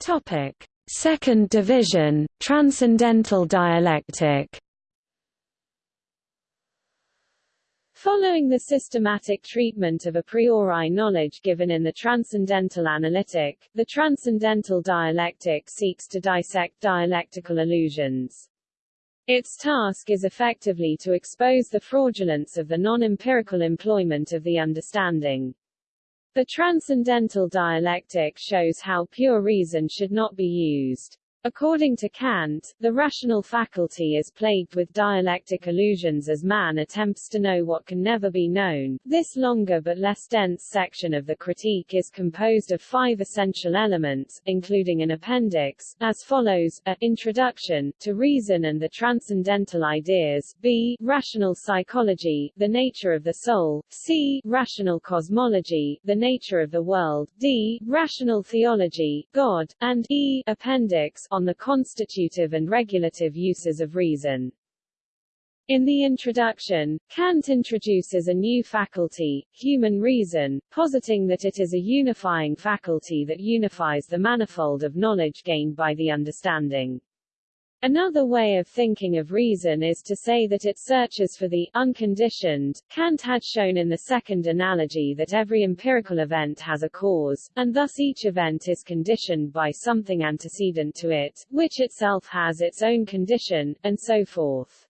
Speaker 1: Topic: Second division, Transcendental dialectic.
Speaker 2: Following the systematic treatment of a priori knowledge given in the Transcendental Analytic, the Transcendental Dialectic seeks to dissect dialectical illusions. Its task is effectively to expose the fraudulence of the non-empirical employment of the understanding. The transcendental dialectic shows how pure reason should not be used. According to Kant, the rational faculty is plagued with dialectic illusions as man attempts to know what can never be known. This longer but less dense section of the critique is composed of five essential elements, including an appendix, as follows, a, introduction, to reason and the transcendental ideas, b, rational psychology, the nature of the soul, c, rational cosmology, the nature of the world, d, rational theology, God, and e, appendix, on the constitutive and regulative uses of reason. In the introduction, Kant introduces a new faculty, human reason, positing that it is a unifying faculty that unifies the manifold of knowledge gained by the understanding. Another way of thinking of reason is to say that it searches for the unconditioned. Kant had shown in the second analogy that every empirical event has a cause, and thus each event is conditioned by something antecedent to it, which itself has its own condition, and so forth.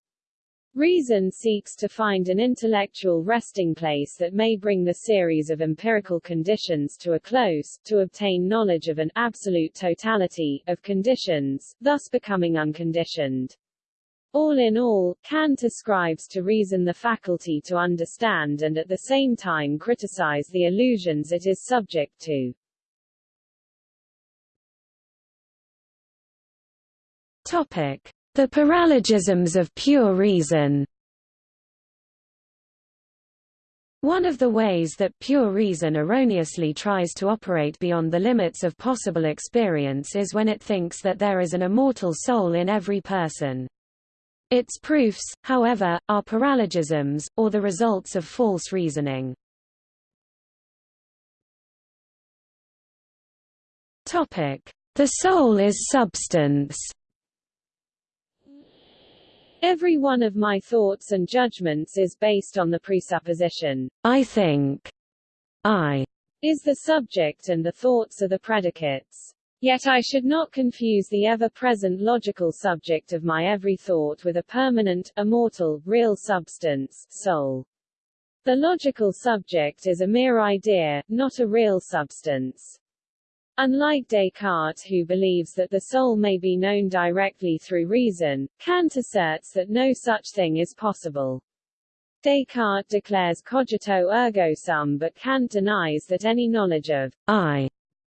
Speaker 2: Reason seeks to find an intellectual resting place that may bring the series of empirical conditions to a close, to obtain knowledge of an absolute totality of conditions, thus becoming unconditioned. All in all, Kant ascribes to reason the faculty to understand and at the same time criticize the illusions it is subject to.
Speaker 1: Topic. The paralogisms of pure reason One of the ways that pure reason erroneously tries to operate beyond the limits of possible experience is when it thinks that there is an immortal soul in every person. Its proofs, however, are paralogisms, or the results of false reasoning. The soul is substance
Speaker 2: Every one of my thoughts and judgments is based on the presupposition,
Speaker 1: I think. I
Speaker 2: is the subject and the thoughts are the predicates. Yet I should not confuse the ever-present logical subject of my every thought with a permanent, immortal, real substance, soul. The logical subject is a mere idea, not a real substance. Unlike Descartes who believes that the soul may be known directly through reason, Kant asserts that no such thing is possible. Descartes declares cogito ergo sum but Kant denies that any knowledge of I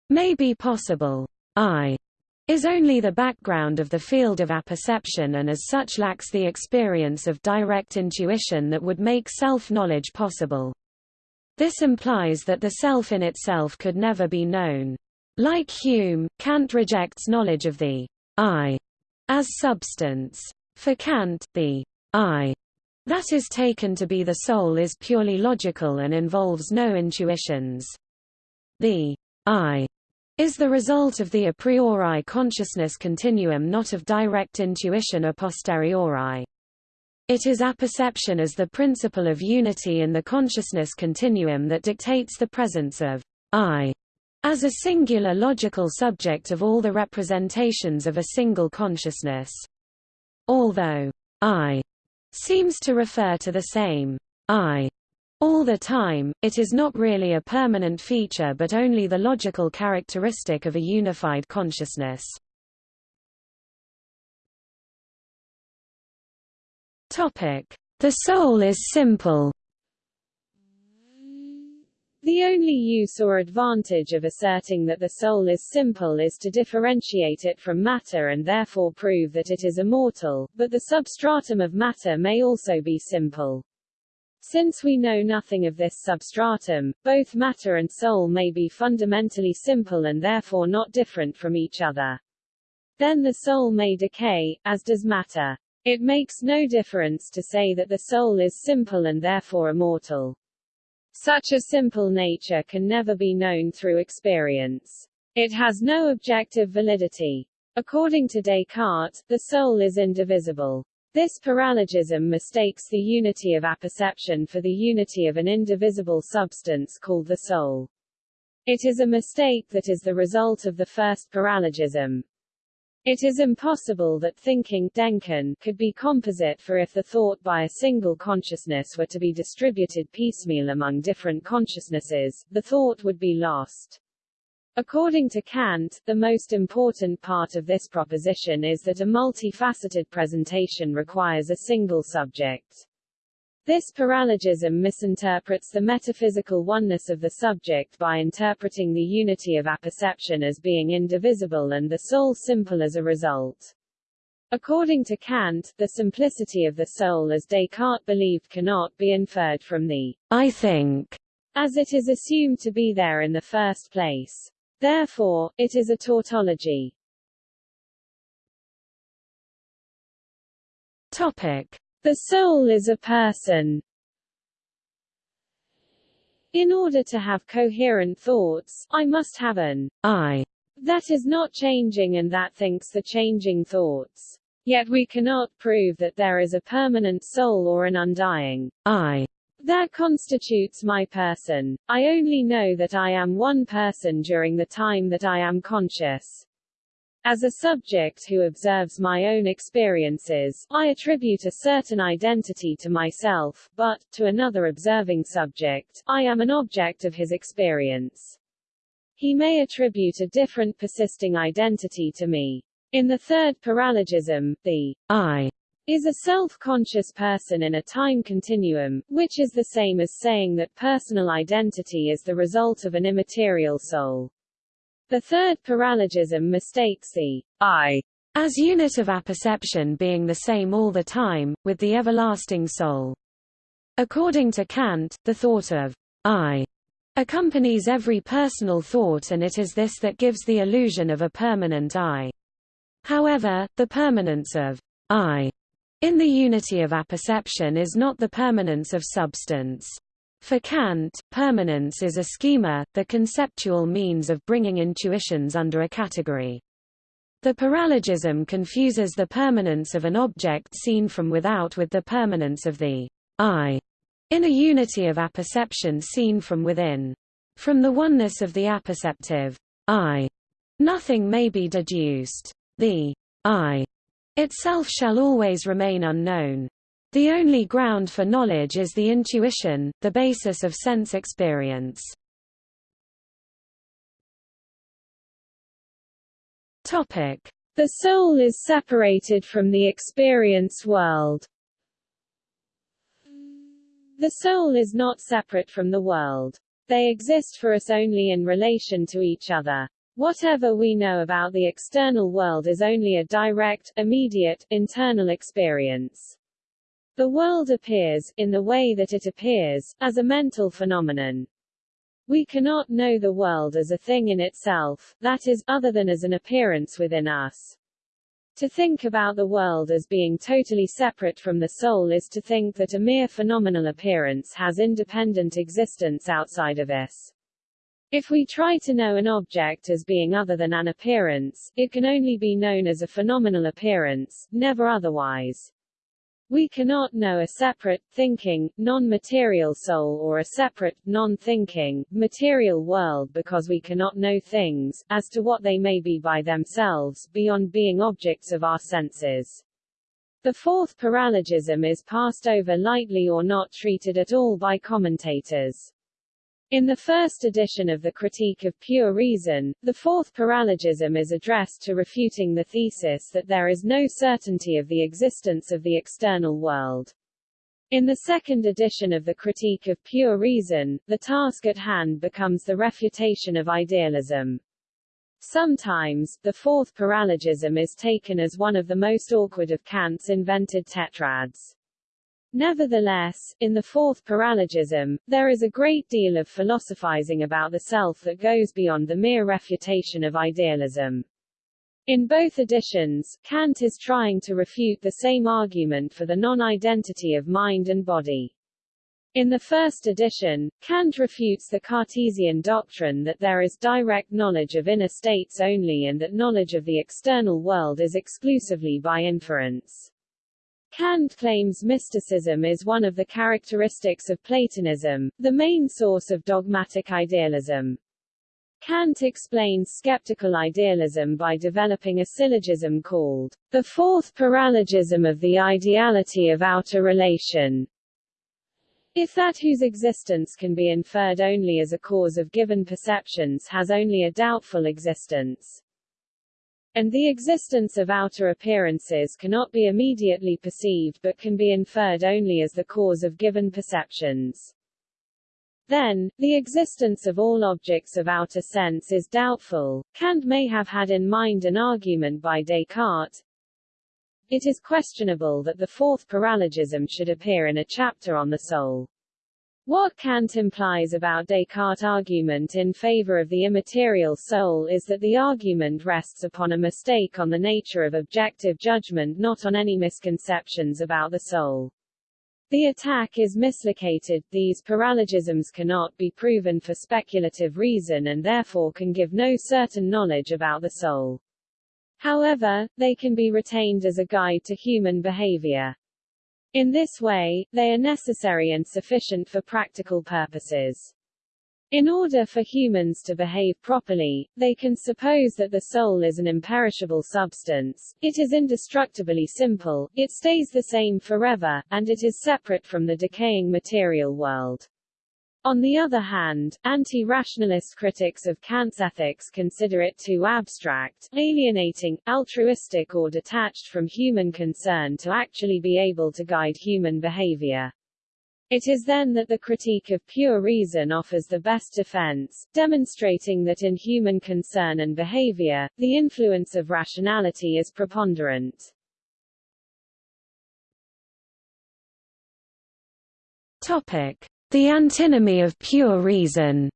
Speaker 2: may be possible. I
Speaker 1: is only the background of the field of apperception and as such lacks the experience of direct intuition that would make self-knowledge possible. This implies that the self in itself could never be known. Like Hume, Kant rejects knowledge of the I as substance. For Kant, the I that is taken to be the soul is purely logical and involves no intuitions. The I is the result of the a priori consciousness continuum not of direct intuition a posteriori. It is apperception as the principle of unity in the consciousness continuum that dictates the presence of I as a singular logical subject of all the representations of a single consciousness. Although I seems to refer to the same I all the time, it is not really a permanent feature but only the logical characteristic of a unified consciousness. The soul is simple
Speaker 2: the only use or advantage of asserting that the soul is simple is to differentiate it from matter and therefore prove that it is immortal, but the substratum of matter may also be simple. Since we know nothing of this substratum, both matter and soul may be fundamentally simple and therefore not different from each other. Then the soul may decay, as does matter. It makes no difference to say that the soul is simple and therefore immortal. Such a simple nature can never be known through experience. It has no objective validity. According to Descartes, the soul is indivisible. This paralogism mistakes the unity of apperception for the unity of an indivisible substance called the soul. It is a mistake that is the result of the first paralogism. It is impossible that thinking Denken could be composite for if the thought by a single consciousness were to be distributed piecemeal among different consciousnesses, the thought would be lost. According to Kant, the most important part of this proposition is that a multifaceted presentation requires a single subject. This paralogism misinterprets the metaphysical oneness of the subject by interpreting the unity of apperception as being indivisible and the soul simple as a result. According to Kant, the simplicity of the soul as Descartes believed cannot be inferred from the I think, as it is assumed to be there in the first place. Therefore, it is a tautology. Topic. The soul is a person. In order to have coherent thoughts, I must have an I that is not changing and that thinks the changing thoughts. Yet we cannot prove that there is a permanent soul or an undying I that constitutes my person. I only know that I am one person during the time that I am conscious. As a subject who observes my own experiences, I attribute a certain identity to myself, but, to another observing subject, I am an object of his experience. He may attribute a different persisting identity to me. In the third paralogism, the I is a self-conscious person in a time continuum, which is the same as saying that personal identity is the result of an immaterial soul. The third paralogism mistakes the I as unit of apperception being the same all the time, with the everlasting soul. According to Kant, the thought of I accompanies every personal thought and it is this that gives the illusion of a permanent I. However, the permanence of I in the unity of apperception is not the permanence of substance. For Kant, permanence is a schema, the conceptual means of bringing intuitions under a category. The paralogism confuses the permanence of an object seen from without with the permanence of the I in a unity of apperception seen from within. From the oneness of the apperceptive I, nothing may be deduced. The I itself shall always remain unknown. The only ground for knowledge is the intuition, the basis of sense experience. Topic: The soul is separated from the experience world. The soul is not separate from the world. They exist for us only in relation to each other. Whatever we know about the external world is only a direct, immediate, internal experience. The world appears, in the way that it appears, as a mental phenomenon. We cannot know the world as a thing in itself, that is, other than as an appearance within us. To think about the world as being totally separate from the soul is to think that a mere phenomenal appearance has independent existence outside of us. If we try to know an object as being other than an appearance, it can only be known as a phenomenal appearance, never otherwise. We cannot know a separate, thinking, non-material soul or a separate, non-thinking, material world because we cannot know things, as to what they may be by themselves, beyond being objects of our senses. The fourth paralogism is passed over lightly or not treated at all by commentators. In the first edition of the Critique of Pure Reason, the fourth paralogism is addressed to refuting the thesis that there is no certainty of the existence of the external world. In the second edition of the Critique of Pure Reason, the task at hand becomes the refutation of idealism. Sometimes, the fourth paralogism is taken as one of the most awkward of Kant's invented tetrads. Nevertheless, in the fourth paralogism, there is a great deal of philosophizing about the self that goes beyond the mere refutation of idealism. In both editions, Kant is trying to refute the same argument for the non-identity of mind and body. In the first edition, Kant refutes the Cartesian doctrine that there is direct knowledge of inner states only and that knowledge of the external world is exclusively by inference. Kant claims mysticism is one of the characteristics of Platonism, the main source of dogmatic idealism. Kant explains skeptical idealism by developing a syllogism called the fourth paralogism of the ideality of outer relation. If that whose existence can be inferred only as a cause of given perceptions has only a doubtful existence, and the existence of outer appearances cannot be immediately perceived but can be inferred only as the cause of given perceptions. Then, the existence of all objects of outer sense is doubtful. Kant may have had in mind an argument by Descartes. It is questionable that the fourth paralogism should appear in a chapter on the soul. What Kant implies about Descartes' argument in favor of the immaterial soul is that the argument rests upon a mistake on the nature of objective judgment not on any misconceptions about the soul. The attack is mislocated, these paralogisms cannot be proven for speculative reason and therefore can give no certain knowledge about the soul. However, they can be retained as a guide to human behavior. In this way, they are necessary and sufficient for practical purposes. In order for humans to behave properly, they can suppose that the soul is an imperishable substance, it is indestructibly simple, it stays the same forever, and it is separate from the decaying material world. On the other hand, anti-rationalist critics of Kant's ethics consider it too abstract, alienating, altruistic or detached from human concern to actually be able to guide human behavior. It is then that the critique of pure reason offers the best defense, demonstrating that in human concern and behavior, the influence of rationality is preponderant.
Speaker 1: Topic. The antinomy of pure reason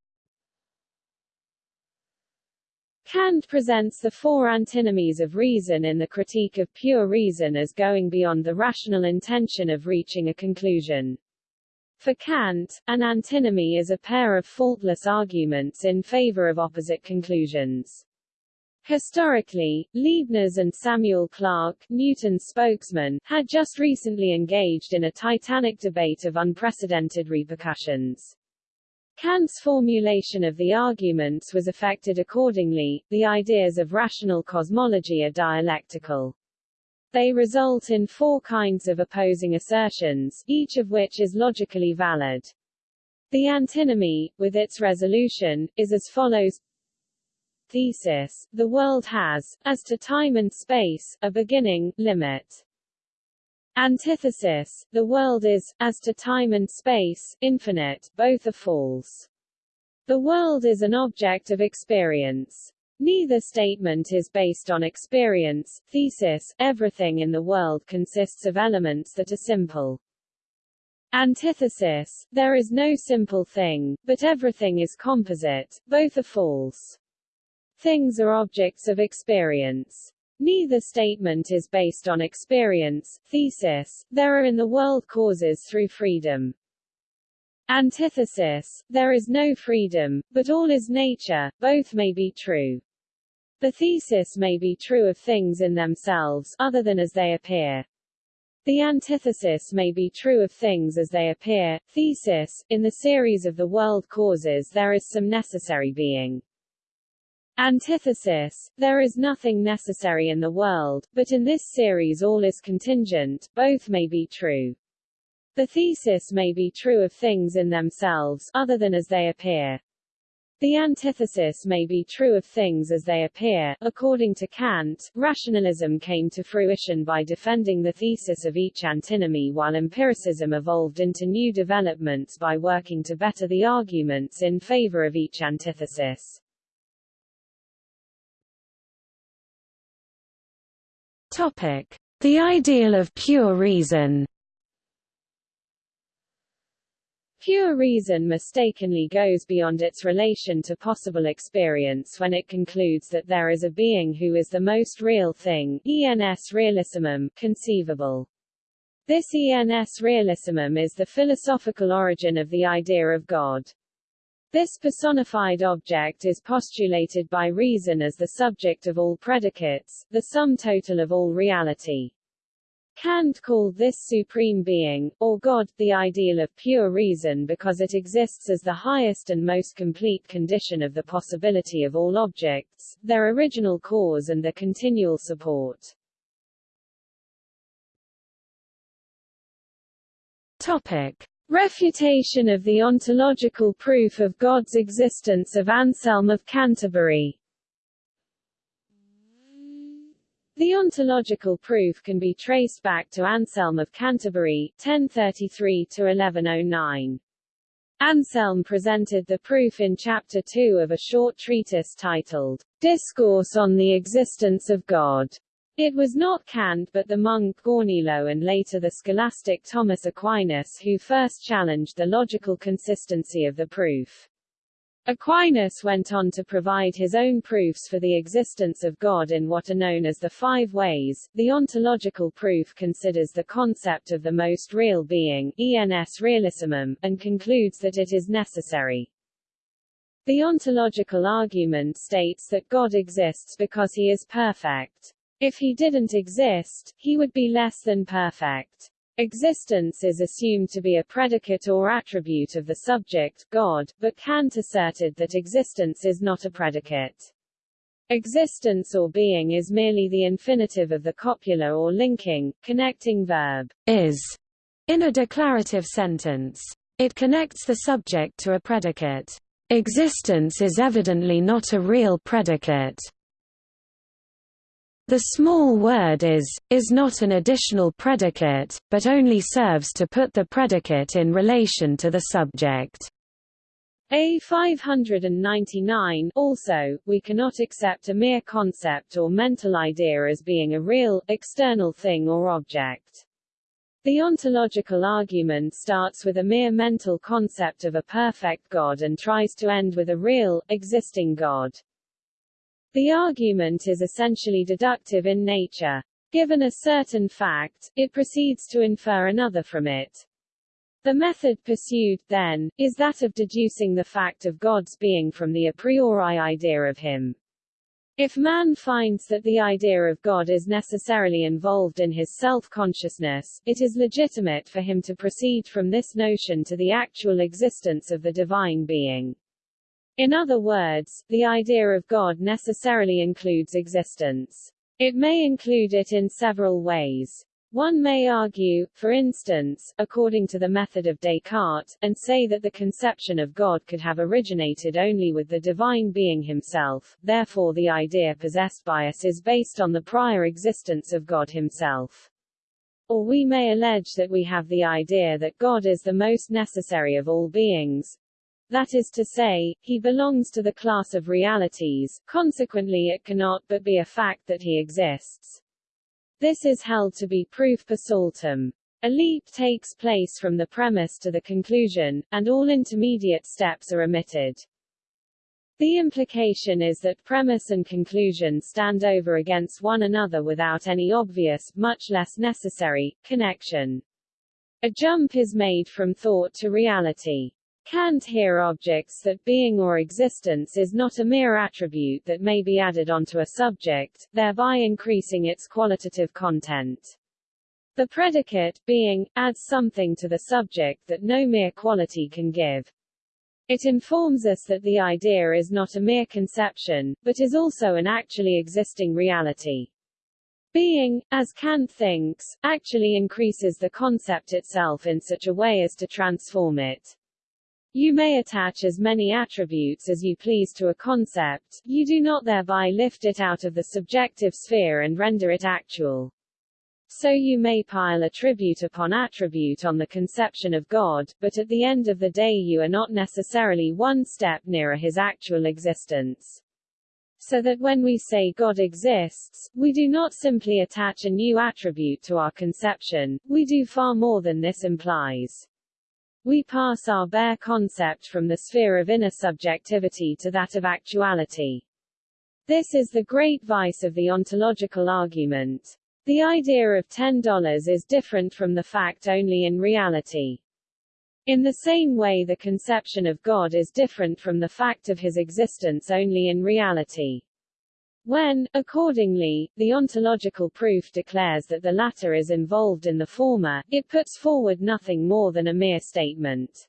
Speaker 2: Kant presents the four antinomies of reason in the Critique of Pure Reason as going beyond the rational intention of reaching a conclusion. For Kant, an antinomy is a pair of faultless arguments in favor of opposite conclusions. Historically, Leibniz and Samuel Clarke, Newton's spokesman, had just recently engaged in a titanic debate of unprecedented repercussions. Kant's formulation of the arguments was affected accordingly. The ideas of rational cosmology are dialectical. They result in four kinds of opposing assertions, each of which is logically valid. The antinomy, with its resolution, is as follows thesis, the world has, as to time and space, a beginning, limit. Antithesis, the world is, as to time and space, infinite, both are false. The world is an object of experience. Neither statement is based on experience. Thesis, everything in the world consists of elements that are simple. Antithesis, there is no simple thing, but everything is composite, both are false. Things are objects of experience. Neither statement is based on experience. Thesis, there are in the world causes through freedom. Antithesis, there is no freedom, but all is nature, both may be true. The thesis may be true of things in themselves, other than as they appear. The antithesis may be true of things as they appear. Thesis, in the series of the world causes there is some necessary being. Antithesis, there is nothing necessary in the world, but in this series all is contingent, both may be true. The thesis may be true of things in themselves, other than as they appear. The antithesis may be true of things as they appear. According to Kant, rationalism came to fruition by defending the thesis of each antinomy while empiricism evolved into new developments by working to better the arguments in favor of each antithesis.
Speaker 1: The ideal of pure reason.
Speaker 2: Pure reason mistakenly goes beyond its relation to possible experience when it concludes that there is a being who is the most real thing ens realissimum, conceivable. This ens realissimum is the philosophical origin of the idea of God. This personified object is postulated by reason as the subject of all predicates, the sum total of all reality. Kant called this supreme being, or God, the ideal of pure reason because it exists as the highest and most complete condition of the possibility of all objects, their original cause and their continual support.
Speaker 1: Topic.
Speaker 2: Refutation of the ontological proof of God's existence of Anselm of Canterbury The ontological proof can be traced back to Anselm of Canterbury, 1033–1109. Anselm presented the proof in Chapter 2 of a short treatise titled, Discourse on the Existence of God. It was not Kant but the monk Gaunilo and later the scholastic Thomas Aquinas who first challenged the logical consistency of the proof. Aquinas went on to provide his own proofs for the existence of God in what are known as the five ways. The ontological proof considers the concept of the most real being, ens realissimum, and concludes that it is necessary. The ontological argument states that God exists because he is perfect. If he didn't exist, he would be less than perfect. Existence is assumed to be a predicate or attribute of the subject, God, but Kant asserted that existence is not a predicate. Existence or being is merely the infinitive of the copula or linking, connecting verb,
Speaker 1: is, in a declarative sentence. It connects the subject to a predicate. Existence is evidently not a real predicate. The small word is, is not an additional predicate, but only serves to put the predicate in relation to the subject.
Speaker 2: A 599 Also, we cannot accept a mere concept or mental idea as being a real, external thing or object. The ontological argument starts with a mere mental concept of a perfect God and tries to end with a real, existing God. The argument is essentially deductive in nature. Given a certain fact, it proceeds to infer another from it. The method pursued, then, is that of deducing the fact of God's being from the a priori idea of him. If man finds that the idea of God is necessarily involved in his self-consciousness, it is legitimate for him to proceed from this notion to the actual existence of the divine being. In other words, the idea of God necessarily includes existence. It may include it in several ways. One may argue, for instance, according to the method of Descartes, and say that the conception of God could have originated only with the divine being himself, therefore the idea possessed by us is based on the prior existence of God himself. Or we may allege that we have the idea that God is the most necessary of all beings, That is to say, he belongs to the class of realities, consequently it cannot but be a fact that he exists. This is held to be proof per saltum. A leap takes place from the premise to the conclusion, and all intermediate steps are omitted. The implication is that premise and conclusion stand over against one another without any obvious, much less necessary, connection. A jump is made from thought to reality. Kant here objects that being or existence is not a mere attribute that may be added onto a subject, thereby increasing its qualitative content. The predicate, being, adds something to the subject that no mere quality can give. It informs us that the idea is not a mere conception, but is also an actually existing reality. Being, as Kant thinks, actually increases the concept itself in such a way as to transform it. You may attach as many attributes as you please to a concept, you do not thereby lift it out of the subjective sphere and render it actual. So you may pile attribute upon attribute on the conception of God, but at the end of the day you are not necessarily one step nearer his actual existence. So that when we say God exists, we do not simply attach a new attribute to our conception, we do far more than this implies. We pass our bare concept from the sphere of inner subjectivity to that of actuality. This is the great vice of the ontological argument. The idea of $10 is different from the fact only in reality. In the same way the conception of God is different from the fact of his existence only in reality. When, accordingly, the ontological proof declares that the latter is involved in the former, it puts forward nothing more than a mere statement.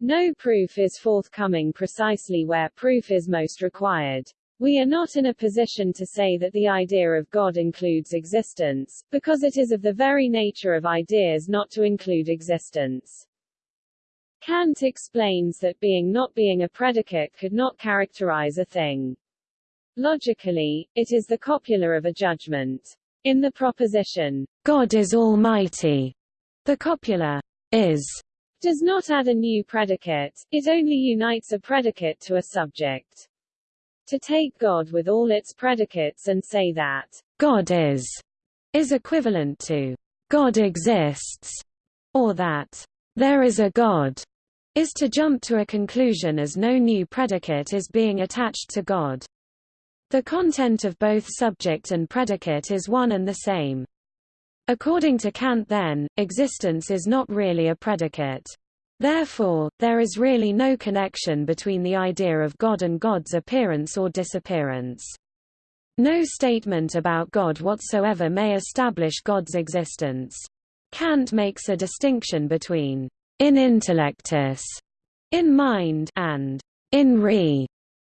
Speaker 2: No proof is forthcoming precisely where proof is most required. We are not in a position to say that the idea of God includes existence, because it is of the very nature of ideas not to include existence. Kant explains that being not being a predicate could not characterize a thing. Logically, it is the copula of a judgment. In the proposition,
Speaker 1: God is almighty, the copula is
Speaker 2: does not add a new predicate, it only unites a predicate to a subject. To take God with all its predicates and say that
Speaker 1: God is is equivalent to God exists, or that there is a God is to jump to a conclusion as no new predicate is being attached to God. The content of both subject and predicate is one and the same. According to Kant then, existence is not really a predicate. Therefore, there is really no connection between the idea of God and God's appearance or disappearance. No statement about God whatsoever may establish God's existence. Kant makes a distinction between in intellectus, in mind, and in re,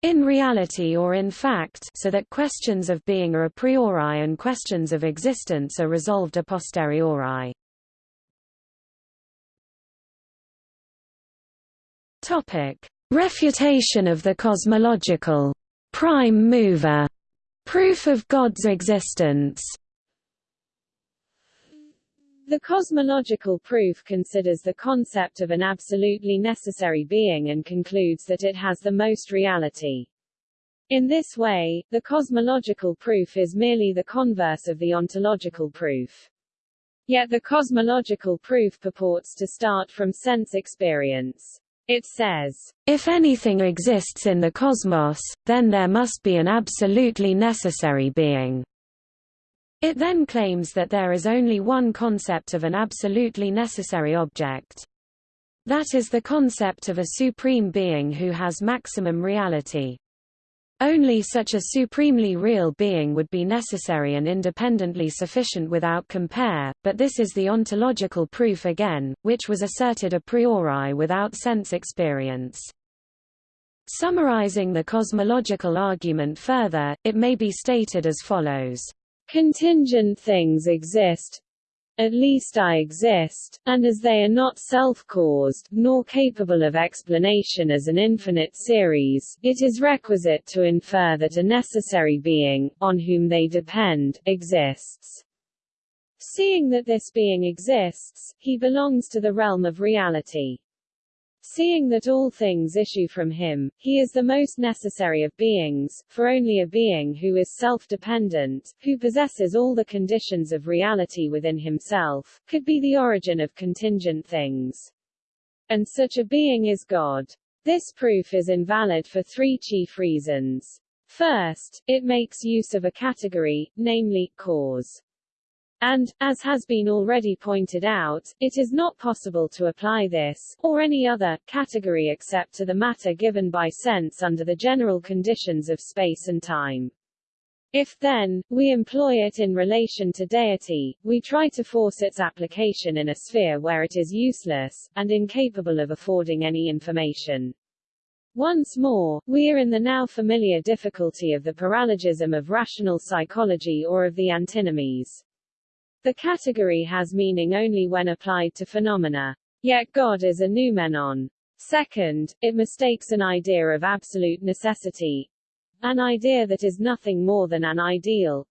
Speaker 1: in reality or in fact, so that questions of being are a priori and questions of existence are resolved a posteriori. Topic: Refutation of the cosmological prime mover proof of God's existence.
Speaker 2: The cosmological proof considers the concept of an absolutely necessary being and concludes that it has the most reality. In this way, the cosmological proof is merely the converse of the ontological proof. Yet the cosmological proof purports to start from sense experience. It says,
Speaker 1: If anything exists in the cosmos, then there must be an absolutely necessary being. It then claims that there is only one concept of an absolutely necessary object. That is the concept of a supreme being who has maximum reality. Only such a supremely real being would be necessary and independently sufficient without compare, but this is the ontological proof again, which was asserted a priori without sense experience. Summarizing the cosmological argument further, it may be stated as follows.
Speaker 2: Contingent things exist, at least I exist, and as they are not self-caused, nor capable of explanation as an infinite series, it is requisite to infer that a necessary being, on whom they depend, exists. Seeing that this being exists, he belongs to the realm of reality. Seeing that all things issue from him, he is the most necessary of beings, for only a being who is self-dependent, who possesses all the conditions of reality within himself, could be the origin of contingent things. And such a being is God. This proof is invalid for three chief reasons. First, it makes use of a category, namely, cause. And, as has been already pointed out, it is not possible to apply this, or any other, category except to the matter given by sense under the general conditions of space and time. If, then, we employ it in relation to deity, we try to force its application in a sphere where it is useless, and incapable of affording any information. Once more, we are in the now familiar difficulty of the paralogism of rational psychology or of the antinomies. The category has meaning only when applied to phenomena. Yet God is a noumenon. Second, it mistakes an idea of absolute necessity, an idea that is nothing more than an ideal,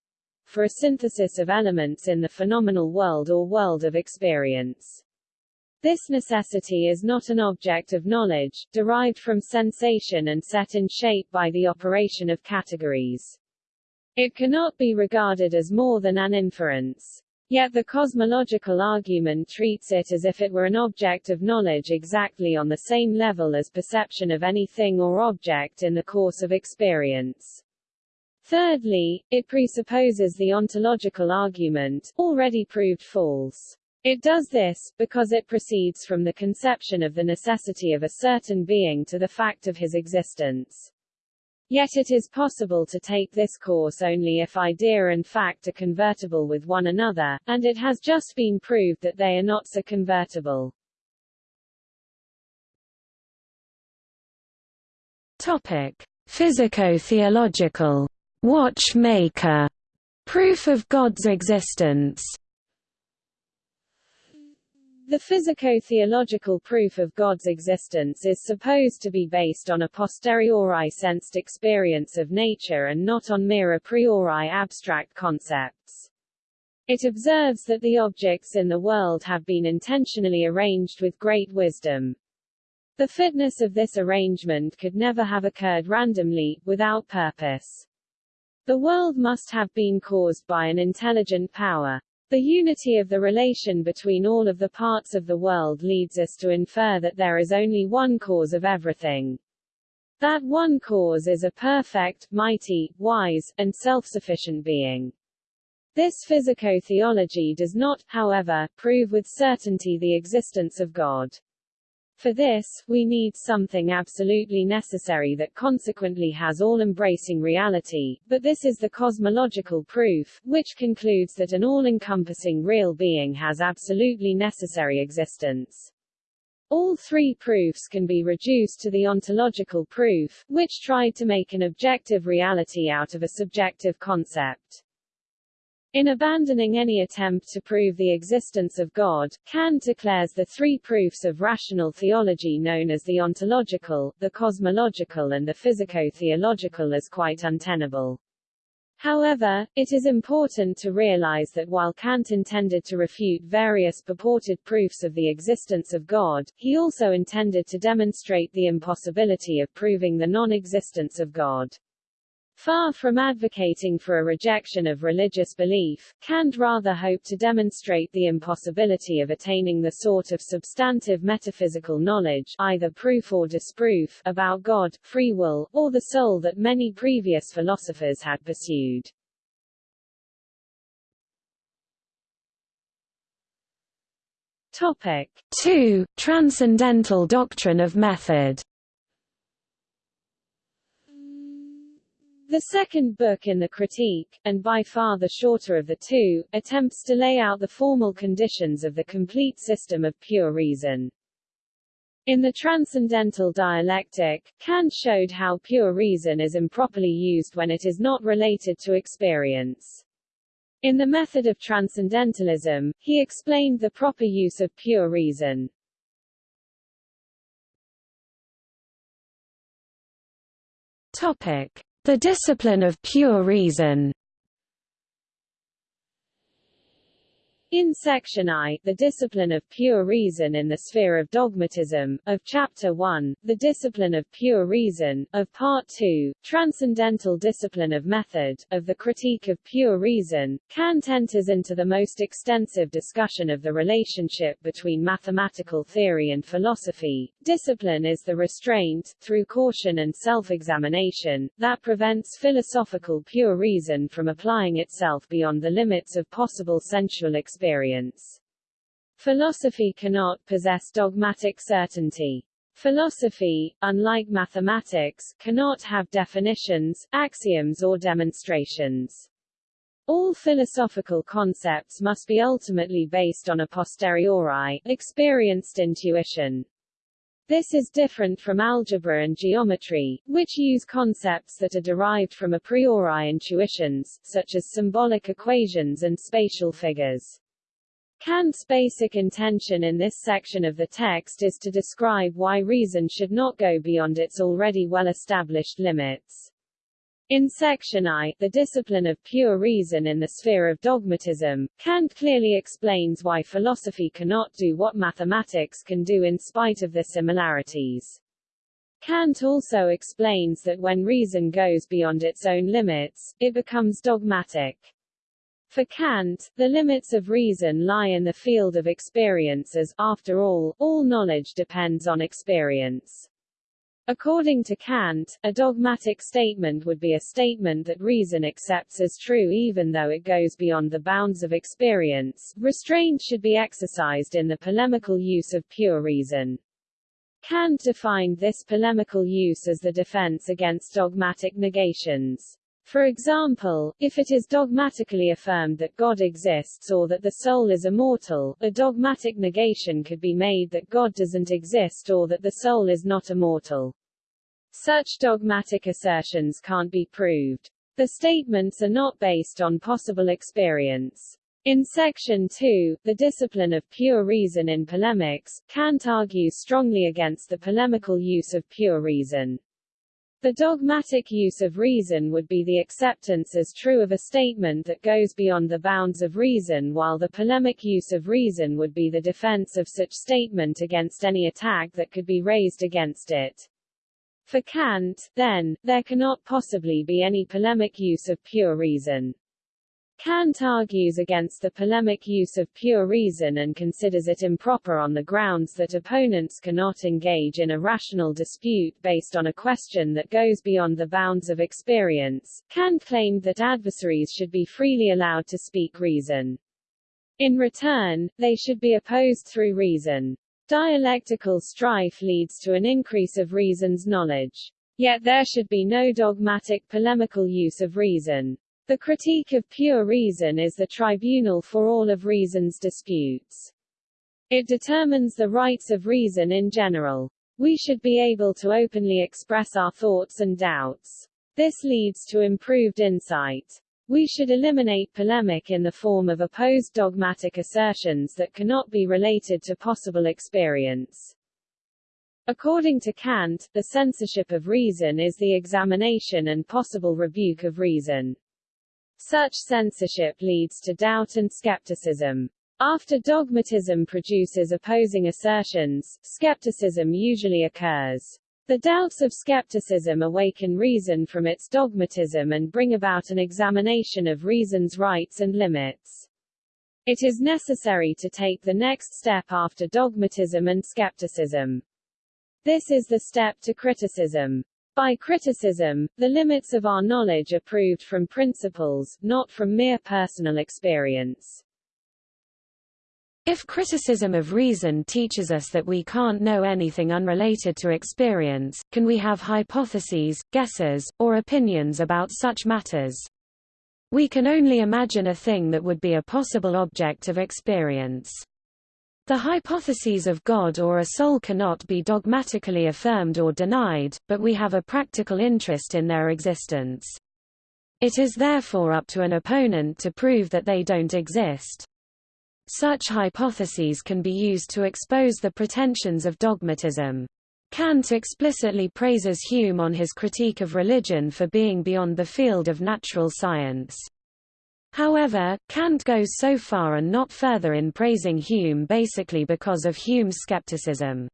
Speaker 2: for a synthesis of elements in the phenomenal world or world of experience. This necessity is not an object of knowledge, derived from sensation and set in shape by the operation of categories. It cannot be regarded as more than an inference. Yet the cosmological argument treats it as if it were an object of knowledge exactly on the same level as perception of any thing or object in the course of experience. Thirdly, it presupposes the ontological argument, already proved false. It does this, because it proceeds from the conception of the necessity of a certain being to the fact of his existence. Yet it is possible to take this course only if idea and fact are convertible with one another, and it has just been proved that they are not so convertible.
Speaker 1: Topic: Physico-theological watchmaker proof of God's existence.
Speaker 2: The physico-theological proof of God's existence is supposed to be based on a posteriori sensed experience of nature and not on mere a priori abstract concepts. It observes that the objects in the world have been intentionally arranged with great wisdom. The fitness of this arrangement could never have occurred randomly, without purpose. The world must have been caused by an intelligent power. The unity of the relation between all of the parts of the world leads us to infer that there is only one cause of everything. That one cause is a perfect, mighty, wise, and self-sufficient being. This physico-theology does not, however, prove with certainty the existence of God. For this, we need something absolutely necessary that consequently has all-embracing reality, but this is the cosmological proof, which concludes that an all-encompassing real being has absolutely necessary existence. All three proofs can be reduced to the ontological proof, which tried to make an objective reality out of a subjective concept. In abandoning any attempt to prove the existence of God, Kant declares the three proofs of rational theology known as the ontological, the cosmological and the physico-theological as quite untenable. However, it is important to realize that while Kant intended to refute various purported proofs of the existence of God, he also intended to demonstrate the impossibility of proving the non-existence of God. Far from advocating for a rejection of religious belief, Kant rather hoped to demonstrate the impossibility of attaining the sort of substantive metaphysical knowledge either proof or disproof about God, free will, or the soul that many previous philosophers had pursued.
Speaker 1: Topic 2. Transcendental doctrine of method
Speaker 2: The second book in the Critique, and by far the shorter of the two, attempts to lay out the formal conditions of the complete system of pure reason. In the Transcendental Dialectic, Kant showed how pure reason is improperly used when it is not related to experience. In the method of transcendentalism, he explained the proper use of pure reason.
Speaker 1: Topic. The discipline of pure reason
Speaker 2: In section I, the discipline of pure reason in the sphere of dogmatism, of chapter 1, the discipline of pure reason, of part 2, transcendental discipline of method, of the critique of pure reason, Kant enters into the most extensive discussion of the relationship between mathematical theory and philosophy. Discipline is the restraint, through caution and self-examination, that prevents philosophical pure reason from applying itself beyond the limits of possible sensual experience experience. Philosophy cannot possess dogmatic certainty. Philosophy, unlike mathematics, cannot have definitions, axioms or demonstrations. All philosophical concepts must be ultimately based on a posteriori, experienced intuition. This is different from algebra and geometry, which use concepts that are derived from a priori intuitions, such as symbolic equations and spatial figures. Kant's basic intention in this section of the text is to describe why reason should not go beyond its already well-established limits. In section I, the discipline of pure reason in the sphere of dogmatism, Kant clearly explains why philosophy cannot do what mathematics can do in spite of the similarities. Kant also explains that when reason goes beyond its own limits, it becomes dogmatic. For Kant, the limits of reason lie in the field of experience as, after all, all knowledge depends on experience. According to Kant, a dogmatic statement would be a statement that reason accepts as true even though it goes beyond the bounds of experience. Restraint should be exercised in the polemical use of pure reason. Kant defined this polemical use as the defense against dogmatic negations. For example, if it is dogmatically affirmed that God exists or that the soul is immortal, a dogmatic negation could be made that God doesn't exist or that the soul is not immortal. Such dogmatic assertions can't be proved. The statements are not based on possible experience. In section 2, the discipline of pure reason in polemics, Kant argues strongly against the polemical use of pure reason. The dogmatic use of reason would be the acceptance as true of a statement that goes beyond the bounds of reason while the polemic use of reason would be the defense of such statement against any attack that could be raised against it. For Kant, then, there cannot possibly be any polemic use of pure reason. Kant argues against the polemic use of pure reason and considers it improper on the grounds that opponents cannot engage in a rational dispute based on a question that goes beyond the bounds of experience. Kant claimed that adversaries should be freely allowed to speak reason. In return, they should be opposed through reason. Dialectical strife leads to an increase of reason's knowledge. Yet there should be no dogmatic polemical use of reason. The critique of pure reason is the tribunal for all of reason's disputes. It determines the rights of reason in general. We should be able to openly express our thoughts and doubts. This leads to improved insight. We should eliminate polemic in the form of opposed dogmatic assertions that cannot be related to possible experience. According to Kant, the censorship of reason is the examination and possible rebuke of reason. Such censorship leads to doubt and skepticism. After dogmatism produces opposing assertions, skepticism usually occurs. The doubts of skepticism awaken reason from its dogmatism and bring about an examination of reason's rights and limits. It is necessary to take the next step after dogmatism and skepticism. This is the step to criticism. By criticism, the limits of our knowledge are proved from principles, not from mere personal experience.
Speaker 1: If criticism of reason teaches us that we can't know anything unrelated to experience, can we have hypotheses, guesses, or opinions about such matters? We can only imagine a thing that would be a possible object of experience. The hypotheses of God or a soul cannot be dogmatically affirmed or denied, but we have a practical interest in their existence. It is therefore up to an opponent to prove that they don't exist. Such hypotheses can be used to expose the pretensions of dogmatism. Kant explicitly praises Hume on his critique of religion for being beyond the field of natural science. However, Kant goes so far and not further in praising Hume basically because of Hume's skepticism.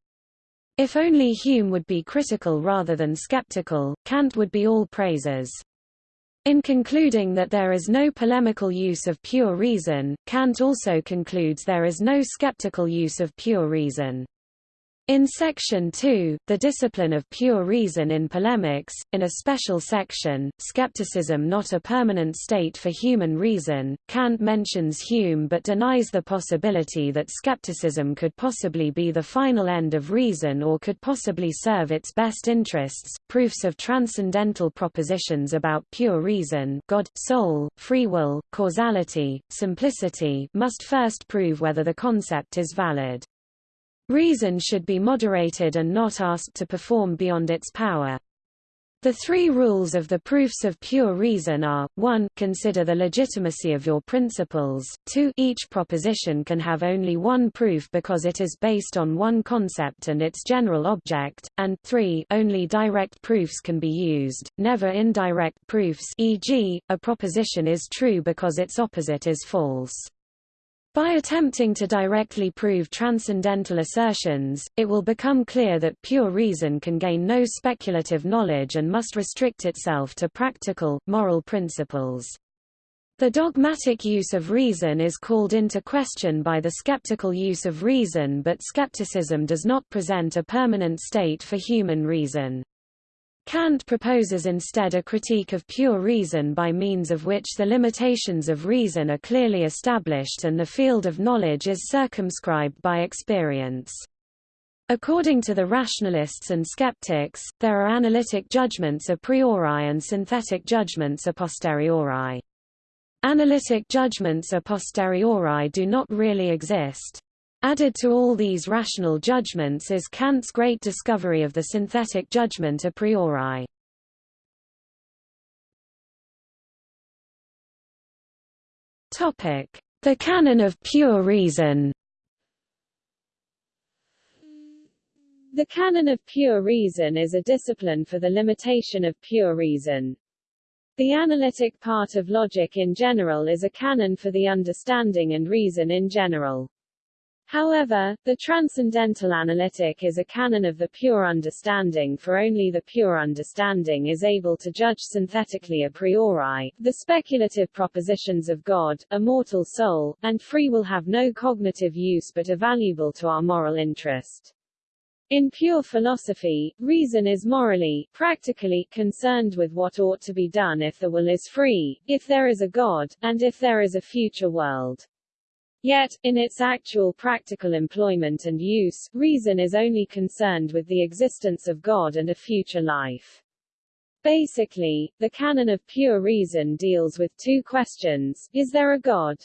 Speaker 1: If only Hume would be critical rather than skeptical, Kant would be all praises. In concluding that there is no polemical use of pure reason, Kant also concludes there is no skeptical use of pure reason. In Section 2, The Discipline of Pure Reason in Polemics, in a special section, Skepticism Not a Permanent State for Human Reason, Kant mentions Hume but denies the possibility that skepticism could possibly be the final end of reason or could possibly serve its best interests. Proofs of transcendental propositions about pure reason God, soul, free will, causality, simplicity must first prove whether the concept is valid. Reason should be moderated and not asked to perform beyond its power. The three rules of the proofs of pure reason are, 1 consider the legitimacy of your principles, 2 each proposition can have only one proof because it is based on one concept and its general object, and 3 only direct proofs can be used, never indirect proofs e.g., a proposition is true because its opposite is false. By attempting to directly prove transcendental assertions, it will become clear that pure reason can gain no speculative knowledge and must restrict itself to practical, moral principles. The dogmatic use of reason is called into question by the skeptical use of reason but skepticism does not present a permanent state for human reason. Kant proposes instead a critique of pure reason by means of which the limitations of reason are clearly established and the field of knowledge is circumscribed by experience. According to the rationalists and skeptics, there are analytic judgments a priori and synthetic judgments a posteriori. Analytic judgments a posteriori do not really exist. Added to all these rational judgments is Kant's great discovery of the synthetic judgment a priori. The canon of pure reason
Speaker 2: The canon of pure reason is a discipline for the limitation of pure reason. The analytic part of logic in general is a canon for the understanding and reason in general. However, the transcendental analytic is a canon of the pure understanding for only the pure understanding is able to judge synthetically a priori, the speculative propositions of God, a mortal soul, and free will have no cognitive use but are valuable to our moral interest. In pure philosophy, reason is morally, practically, concerned with what ought to be done if the will is free, if there is a God, and if there is a future world. Yet, in its actual practical employment and use, reason is only concerned with the existence of God and a future life. Basically, the canon of pure reason deals with two questions, is there a God?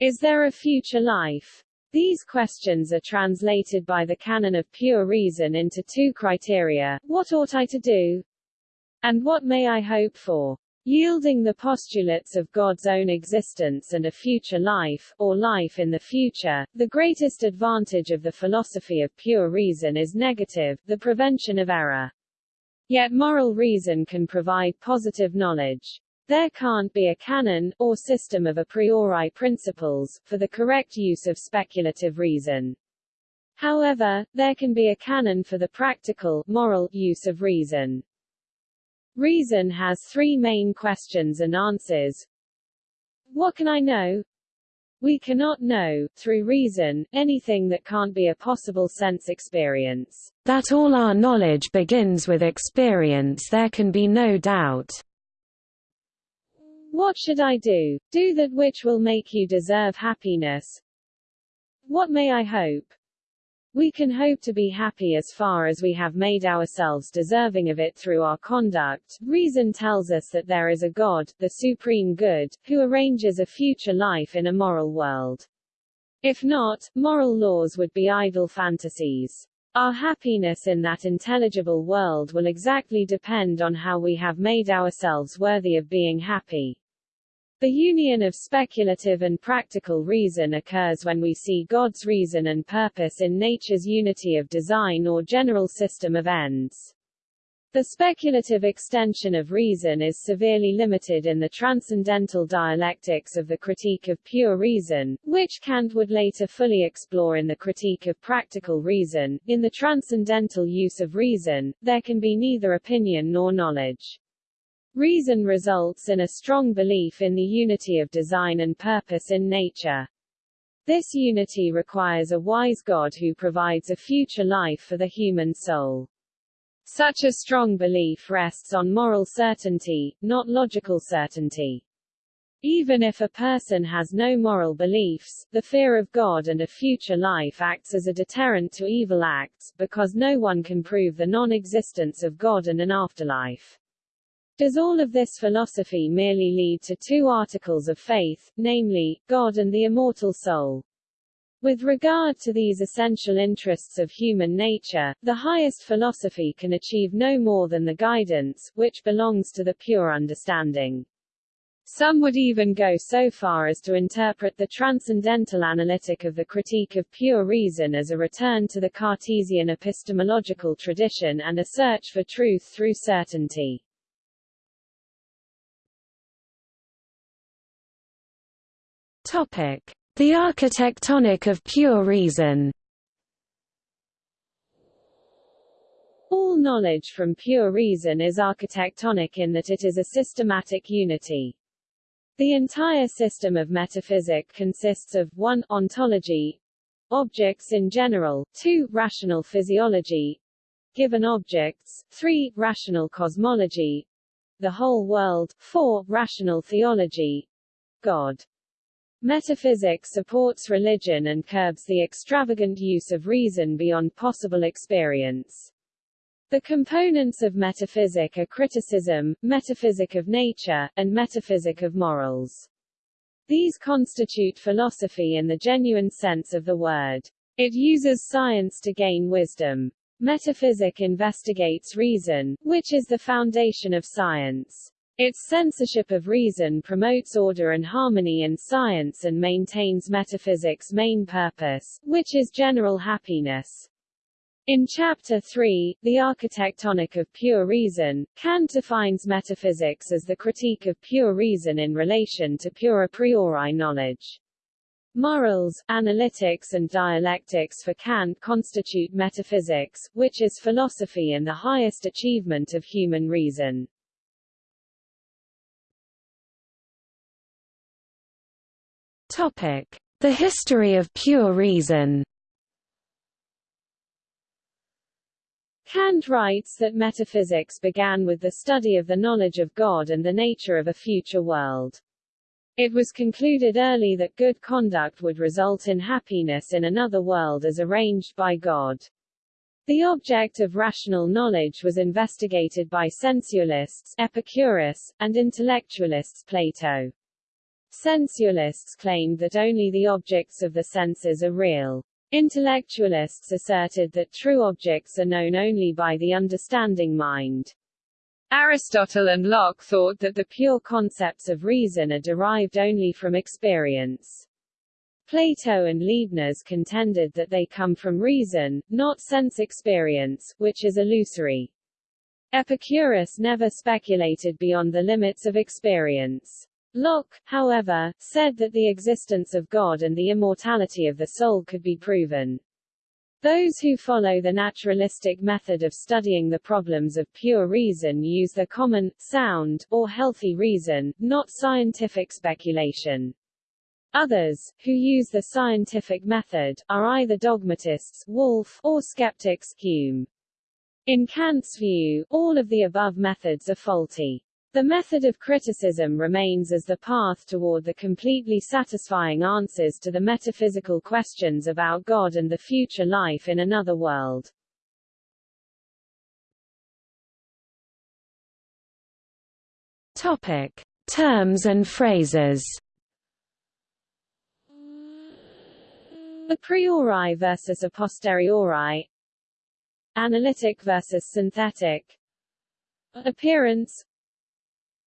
Speaker 2: Is there a future life? These questions are translated by the canon of pure reason into two criteria, what ought I to do? And what may I hope for? Yielding the postulates of God's own existence and a future life, or life in the future, the greatest advantage of the philosophy of pure reason is negative, the prevention of error. Yet moral reason can provide positive knowledge. There can't be a canon, or system of a priori principles, for the correct use of speculative reason. However, there can be a canon for the practical, moral, use of reason. Reason has three main questions and answers. What can I know? We cannot know, through reason, anything that can't be a possible sense experience.
Speaker 1: That all our knowledge begins with experience there can be no doubt.
Speaker 2: What should I do? Do that which will make you deserve happiness. What may I hope? We can hope to be happy as far as we have made ourselves deserving of it through our conduct. Reason tells us that there is a God, the supreme good, who arranges a future life in a moral world. If not, moral laws would be idle fantasies. Our happiness in that intelligible world will exactly depend on how we have made ourselves worthy of being happy. The union of speculative and practical reason occurs when we see God's reason and purpose in nature's unity of design or general system of ends. The speculative extension of reason is severely limited in the transcendental dialectics of the Critique of Pure Reason, which Kant would later fully explore in the Critique of Practical Reason. In the transcendental use of reason, there can be neither opinion nor knowledge. Reason results in a strong belief in the unity of design and purpose in nature. This unity requires a wise God who provides a future life for the human soul. Such a strong belief rests on moral certainty, not logical certainty. Even if a person has no moral beliefs, the fear of God and a future life acts as a deterrent to evil acts, because no one can prove the non-existence of God and an afterlife. Does all of this philosophy merely lead to two articles of faith, namely, God and the immortal soul? With regard to these essential interests of human nature, the highest philosophy can achieve no more than the guidance, which belongs to the pure understanding. Some would even go so far as to interpret the transcendental analytic of the critique of pure reason as a return to the Cartesian epistemological tradition and a search for truth through certainty.
Speaker 1: The architectonic of pure reason
Speaker 2: All knowledge from pure reason is architectonic in that it is a systematic unity. The entire system of metaphysic consists of 1. Ontology objects in general, 2. Rational physiology given objects, 3. Rational cosmology the whole world, 4. Rational theology God. Metaphysics supports religion and curbs the extravagant use of reason beyond possible experience. The components of metaphysic are criticism, metaphysic of nature, and metaphysic of morals. These constitute philosophy in the genuine sense of the word. It uses science to gain wisdom. Metaphysic investigates reason, which is the foundation of science. Its censorship of reason promotes order and harmony in science and maintains metaphysics' main purpose, which is general happiness. In Chapter 3, The Architectonic of Pure Reason, Kant defines metaphysics as the critique of pure reason in relation to pure a priori knowledge. Morals, analytics and dialectics for Kant constitute metaphysics, which is philosophy and the highest achievement of human reason.
Speaker 1: The history of pure reason.
Speaker 2: Kant writes that metaphysics began with the study of the knowledge of God and the nature of a future world. It was concluded early that good conduct would result in happiness in another world as arranged by God. The object of rational knowledge was investigated by sensualists Epicurus, and intellectualists Plato. Sensualists claimed that only the objects of the senses are real. Intellectualists asserted that true objects are known only by the understanding mind. Aristotle and Locke thought that the pure concepts of reason are derived only from experience. Plato and Leibniz contended that they come from reason, not sense experience, which is illusory. Epicurus never speculated beyond the limits of experience. Locke, however, said that the existence of God and the immortality of the soul could be proven. Those who follow the naturalistic method of studying the problems of pure reason use the common, sound, or healthy reason, not scientific speculation. Others, who use the scientific method, are either dogmatists Wolff, or skeptics Hume. In Kant's view, all of the above methods are faulty. The method of criticism remains as the path toward the completely satisfying answers to the metaphysical questions about God and the future life in another world.
Speaker 1: Topic: Terms and phrases.
Speaker 2: A priori versus a posteriori Analytic versus synthetic Appearance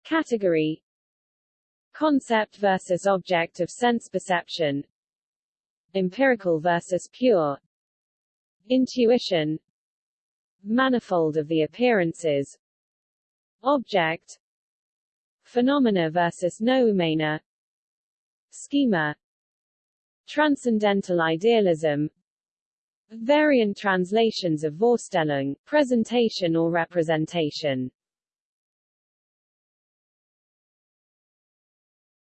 Speaker 2: Category. Concept versus object of sense perception. Empirical versus pure. Intuition. Manifold of the appearances. Object. Phenomena versus noumena. Schema. Transcendental idealism. Variant translations of Vorstellung, presentation or representation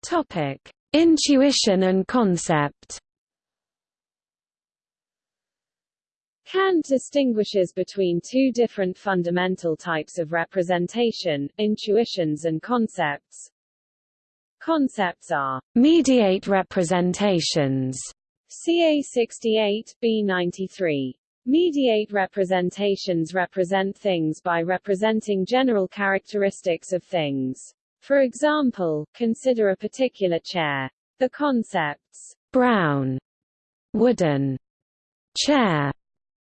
Speaker 1: Topic: Intuition and concept.
Speaker 2: Kant distinguishes between two different fundamental types of representation, intuitions and concepts. Concepts are
Speaker 1: mediate representations,
Speaker 2: CA 68, B 93. Mediate representations represent things by representing general characteristics of things. For example, consider a particular chair. The concepts
Speaker 1: brown, wooden, chair,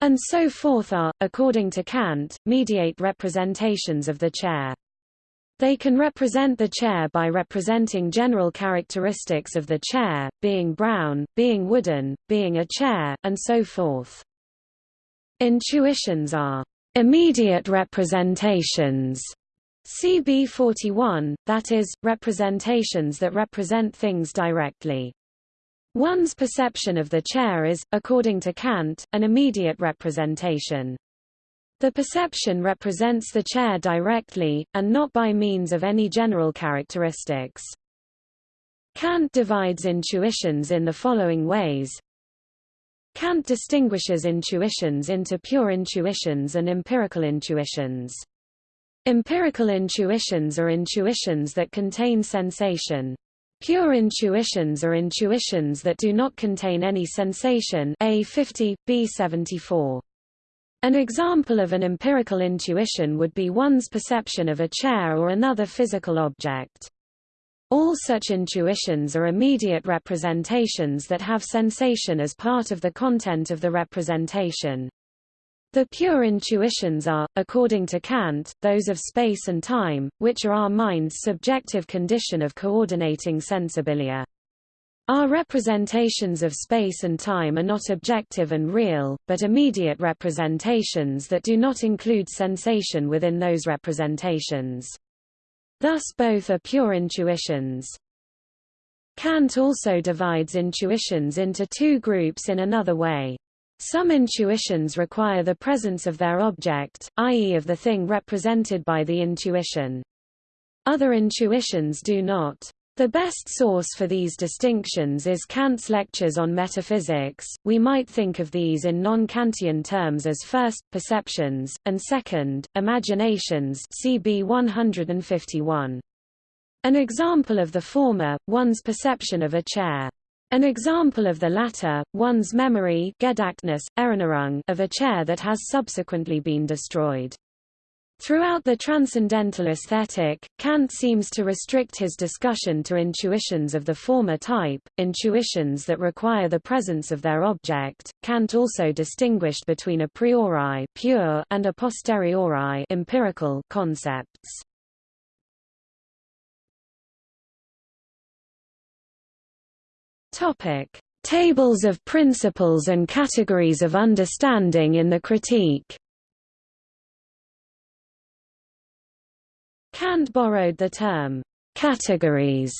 Speaker 1: and so forth are, according to Kant, mediate representations of the chair. They can represent the chair by representing general characteristics of the chair, being brown, being wooden, being a chair, and so forth. Intuitions are immediate representations CB 41, that is, representations that represent things directly. One's perception of the chair is, according to Kant, an immediate representation. The perception represents the chair directly, and not by means of any general characteristics. Kant divides intuitions in the following ways. Kant distinguishes intuitions into pure intuitions and empirical intuitions. Empirical intuitions are intuitions that contain sensation. Pure intuitions are intuitions that do not contain any sensation A 50, B 74. An example of an empirical intuition would be one's perception of a chair or another physical object. All such intuitions are immediate representations that have sensation as part of the content of the representation. The pure intuitions are, according to Kant, those of space and time, which are our mind's subjective condition of coordinating sensibilia. Our representations of space and time are not objective and real, but immediate representations that do not include sensation within those representations. Thus both are pure intuitions. Kant also divides intuitions into two groups in another way. Some intuitions require the presence of their object, i.e. of the thing represented by the intuition. Other intuitions do not. The best source for these distinctions is Kant's lectures on metaphysics. We might think of these in non-Kantian terms as first, perceptions, and second, imaginations CB 151. An example of the former, one's perception of a chair. An example of the latter, one's memory of a chair that has subsequently been destroyed. Throughout the transcendental aesthetic, Kant seems to restrict his discussion to intuitions of the former type, intuitions that require the presence of their object. Kant also distinguished between a priori pure and a posteriori empirical concepts. Topic: Tables of principles and categories of understanding in the critique. Kant borrowed the term categories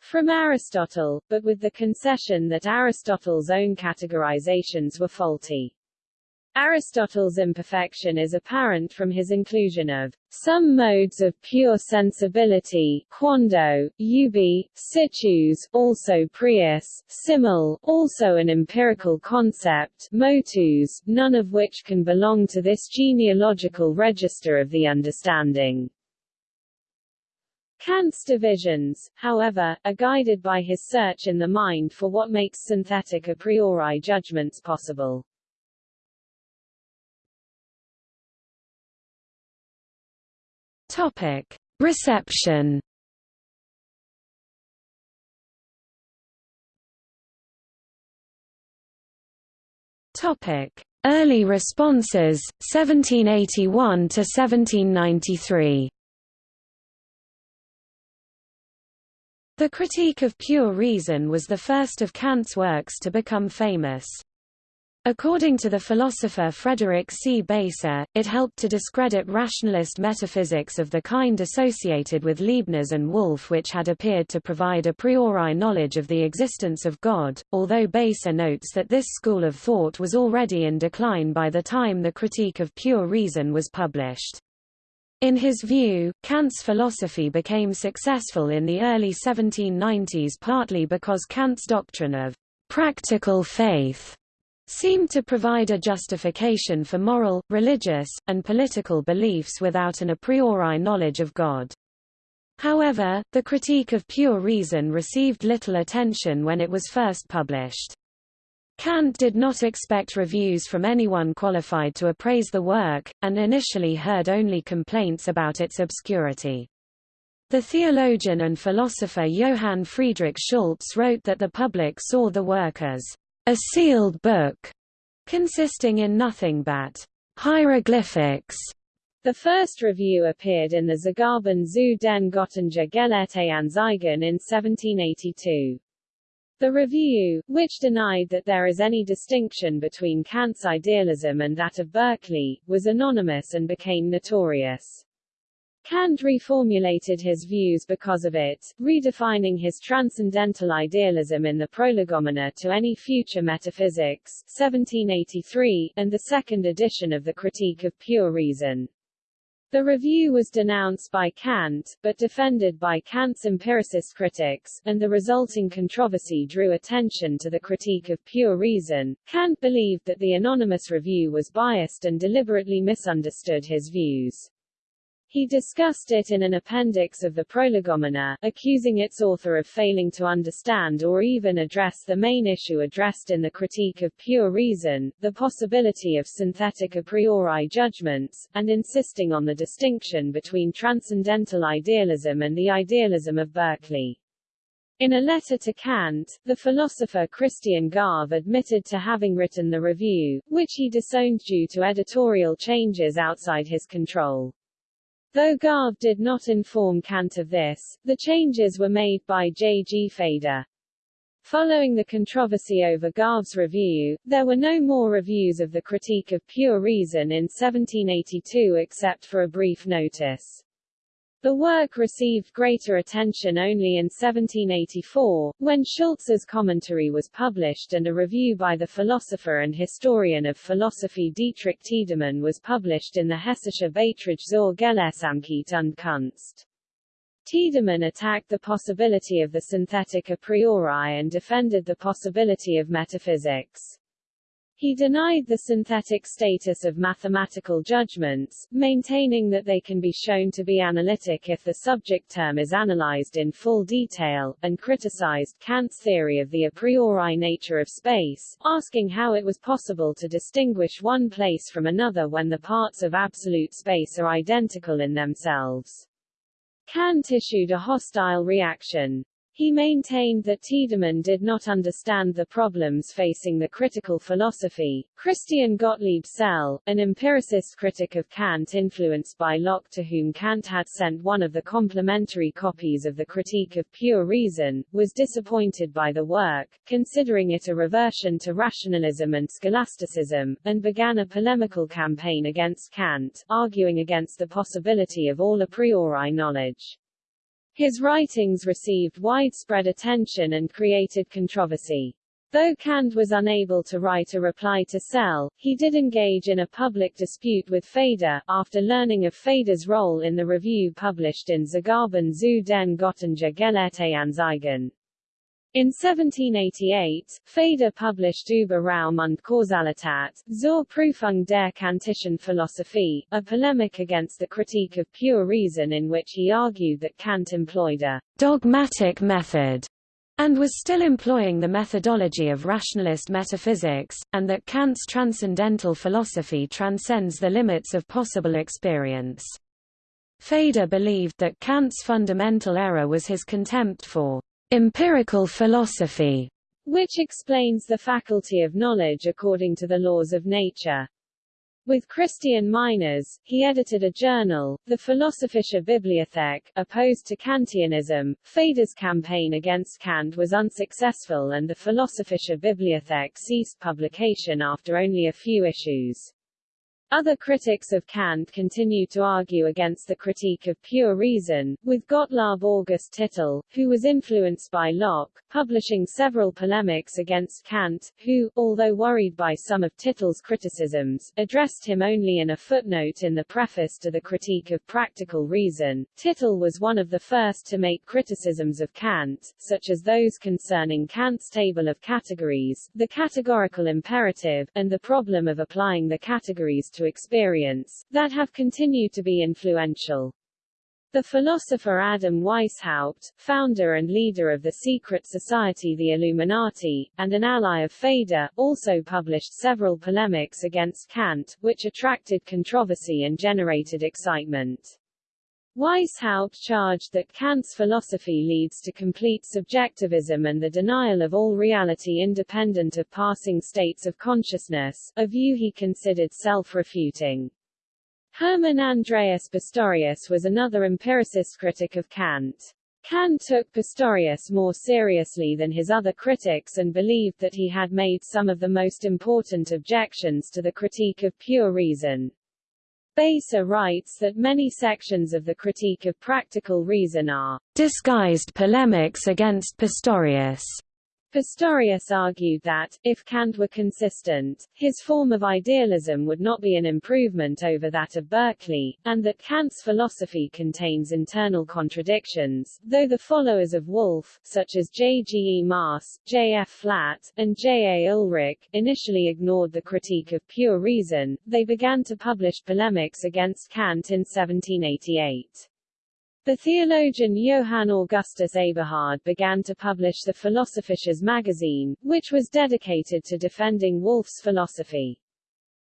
Speaker 1: from Aristotle, but with the concession that Aristotle's own categorizations were faulty. Aristotle's imperfection is apparent from his inclusion of some modes of pure sensibility quando, ubi, situs, also prius, simul, also an empirical concept motus, none of which can belong to this genealogical register of the understanding. Kant's divisions, however, are guided by his search in the mind for what makes synthetic a priori judgments possible. Topic: Reception. Topic: Early responses 1781 to 1793. The Critique of Pure Reason was the first of Kant's works to become famous. According to the philosopher Frederick C. Beiser, it helped to discredit rationalist metaphysics of the kind associated with Leibniz and Wolff which had appeared to provide a priori knowledge of the existence of God, although Beiser notes that this school of thought was already in decline by the time the Critique of Pure Reason was published. In his view, Kant's philosophy became successful in the early 1790s partly because Kant's doctrine of practical faith seemed to provide a justification for moral, religious, and political beliefs without an a priori knowledge of God. However, the critique of pure reason received little attention when it was first published. Kant did not expect reviews from anyone qualified to appraise the work, and initially heard only complaints about its obscurity. The theologian and philosopher Johann Friedrich Schultz wrote that the public saw the work as a sealed book, consisting in nothing but hieroglyphics.
Speaker 2: The first review appeared in the Zugaben zu den Göttinger Gelehrte Anzeigen in 1782. The review, which denied that there is any distinction between Kant's idealism and that of Berkeley, was anonymous and became notorious. Kant reformulated his views because of it, redefining his transcendental idealism in the Prolegomena to any future metaphysics 1783, and the second edition of the Critique of Pure Reason. The review was denounced by Kant, but defended by Kant's empiricist critics, and the resulting controversy drew attention to the critique of pure reason. Kant believed that the anonymous review was biased and deliberately misunderstood his views. He discussed it in an appendix of the Prolegomena, accusing its author of failing to understand or even address the main issue addressed in the Critique of Pure Reason, the possibility of synthetic a priori judgments, and insisting on the distinction between transcendental idealism and the idealism of Berkeley. In a letter to Kant, the philosopher Christian Garve admitted to having written the review, which he disowned due to editorial changes outside his control. Though Garve did not inform Kant of this, the changes were made by J. G. Feder. Following the controversy over Garve's review, there were no more reviews of the Critique of Pure Reason in 1782 except for a brief notice. The work received greater attention only in 1784, when Schultz's commentary was published and a review by the philosopher and historian of philosophy Dietrich Tiedemann was published in the Hessische Beiträge zur Gelehrsamkeit und Kunst. Tiedemann attacked the possibility of the synthetic a priori and defended the possibility of metaphysics. He denied the synthetic status of mathematical judgments, maintaining that they can be shown to be analytic if the subject term is analyzed in full detail, and criticized Kant's theory of the a priori nature of space, asking how it was possible to distinguish one place from another when the parts of absolute space are identical in themselves. Kant issued a hostile reaction. He maintained that Tiedemann did not understand the problems facing the critical philosophy. Christian Gottlieb Selle, an empiricist critic of Kant influenced by Locke to whom Kant had sent one of the complementary copies of the Critique of Pure Reason, was disappointed by the work, considering it a reversion to rationalism and scholasticism, and began a polemical campaign against Kant, arguing against the possibility of all a priori knowledge. His writings received widespread attention and created controversy. Though Kant was unable to write a reply to Selle, he did engage in a public dispute with Feder, after learning of Feder's role in the review published in Zugaben zu den Göttinger Gelehrte Anzeigen. In 1788, Feder published Über Raum und Kausalität, zur Prüfung der Kantischen Philosophie, a polemic against the critique of pure reason in which he argued that Kant employed a dogmatic method and was still employing the methodology of rationalist metaphysics, and that Kant's transcendental philosophy transcends the limits of possible experience. Feder believed that Kant's fundamental error was his contempt for empirical philosophy, which explains the faculty of knowledge according to the laws of nature. With Christian Meiners, he edited a journal, the Philosophische Bibliothek, opposed to Kantianism. Feder's campaign against Kant was unsuccessful and the Philosophische Bibliothek ceased publication after only a few issues. Other critics of Kant continue to argue against the critique of pure reason, with Gottlob August Tittel, who was influenced by Locke, publishing several polemics against Kant, who, although worried by some of Tittel's criticisms, addressed him only in a footnote in the preface to the Critique of Practical Reason. Tittel was one of the first to make criticisms of Kant, such as those concerning Kant's table of categories, the categorical imperative, and the problem of applying the categories to experience, that have continued to be influential. The philosopher Adam Weishaupt, founder and leader of the secret society the Illuminati, and an ally of Feder, also published several polemics against Kant, which attracted controversy and generated excitement. Weishaupt charged that Kant's philosophy leads to complete subjectivism and the denial of all reality independent of passing states of consciousness, a view he considered self-refuting. Hermann Andreas Pistorius was another empiricist critic of Kant. Kant took Pistorius more seriously than his other critics and believed that he had made some of the most important objections to the critique of pure reason. Beiser writes that many sections of the Critique of Practical Reason are disguised polemics against Pistorius. Pistorius argued that, if Kant were consistent, his form of idealism would not be an improvement over that of Berkeley, and that Kant's philosophy contains internal contradictions, though the followers of Wolff, such as J. G. E. Maass, J. F. Flatt, and J. A. Ulrich, initially ignored the critique of pure reason, they began to publish polemics against Kant in 1788. The theologian Johann Augustus Eberhard began to publish the Philosophisches magazine, which was dedicated to defending Wolff's philosophy.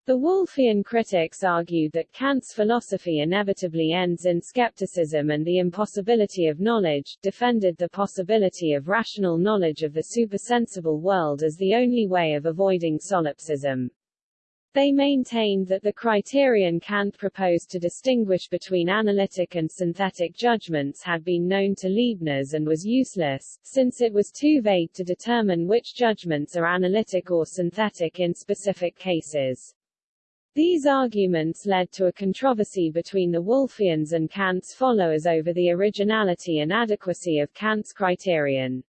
Speaker 2: The Wolffian critics argued that Kant's philosophy inevitably ends in skepticism and the impossibility of knowledge, defended the possibility of rational knowledge of the supersensible world as the only way of avoiding solipsism. They maintained that the criterion Kant proposed to distinguish between analytic and synthetic judgments had been known to Leibniz and was useless, since it was too vague to determine which judgments are analytic or synthetic in specific cases. These arguments led to a controversy between the Wolffians and Kant's followers over the originality and adequacy of Kant's criterion.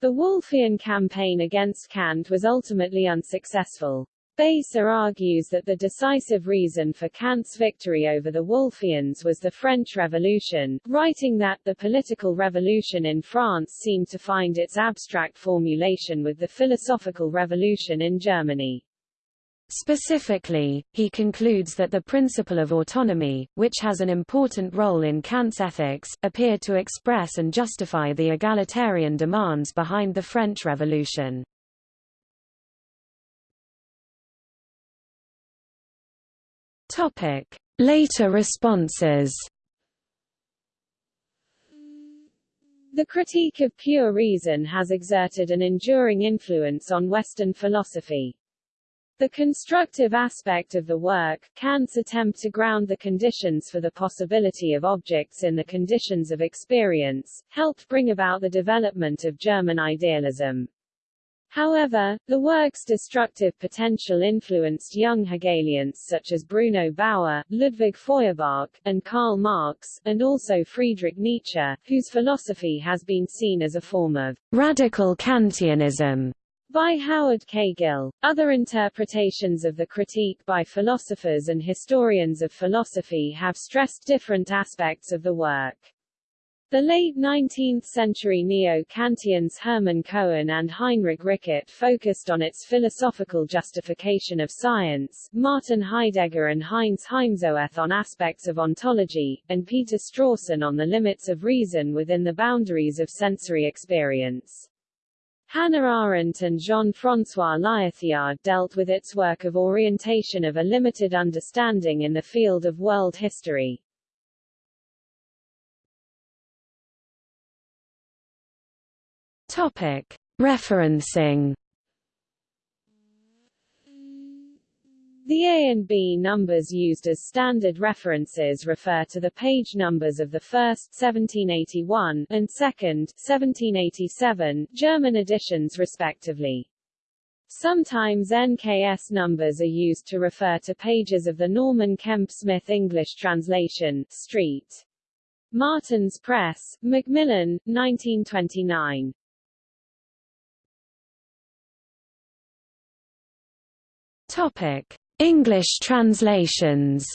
Speaker 2: The Wolffian campaign against Kant was ultimately unsuccessful. Beiser argues that the decisive reason for Kant's victory over the Wolffians was the French Revolution, writing that the political revolution in France seemed to find its abstract formulation with the philosophical revolution in Germany.
Speaker 1: Specifically, he concludes that the principle of autonomy, which has an important role in Kant's ethics, appeared to express and justify the egalitarian demands behind the French Revolution.
Speaker 2: Topic: Later responses. The critique of pure reason has exerted an enduring influence on Western philosophy. The constructive aspect of the work, Kant's attempt to ground the conditions for the possibility of objects in the conditions of experience, helped bring about the development of German idealism. However, the work's destructive potential influenced young Hegelians such as Bruno Bauer, Ludwig Feuerbach, and Karl Marx, and also Friedrich Nietzsche, whose philosophy has been seen as a form of radical Kantianism by Howard Caygill. Other interpretations of the critique by philosophers and historians of philosophy have stressed different aspects of the work. The late 19th-century neo-Kantians Hermann Cohen and Heinrich Rickert focused on its philosophical justification of science, Martin Heidegger and Heinz Heimsoeth on aspects of ontology, and Peter Strawson on the limits of reason within the boundaries of sensory experience. Hannah Arendt and Jean-François Lyotard dealt with its work of orientation of a limited understanding in the field of world history. Topic. Referencing The A and B numbers used as standard references refer to the page numbers of the first 1781 and second 1787 German editions respectively. Sometimes NKS numbers are used to refer to pages of the Norman Kemp Smith English translation, Street. Martin's Press, Macmillan, 1929.
Speaker 1: Topic: English translations.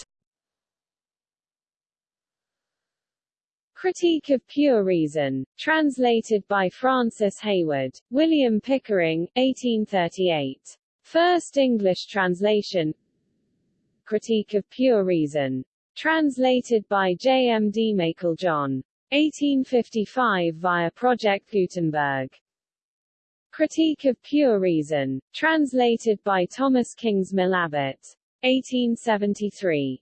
Speaker 2: Critique of Pure Reason, translated by Francis Hayward, William Pickering, 1838. First English translation Critique of Pure Reason, translated by J. M. D. Meiklejohn, 1855 via Project Gutenberg. Critique of Pure Reason, translated by Thomas Kingsmill Abbott, 1873.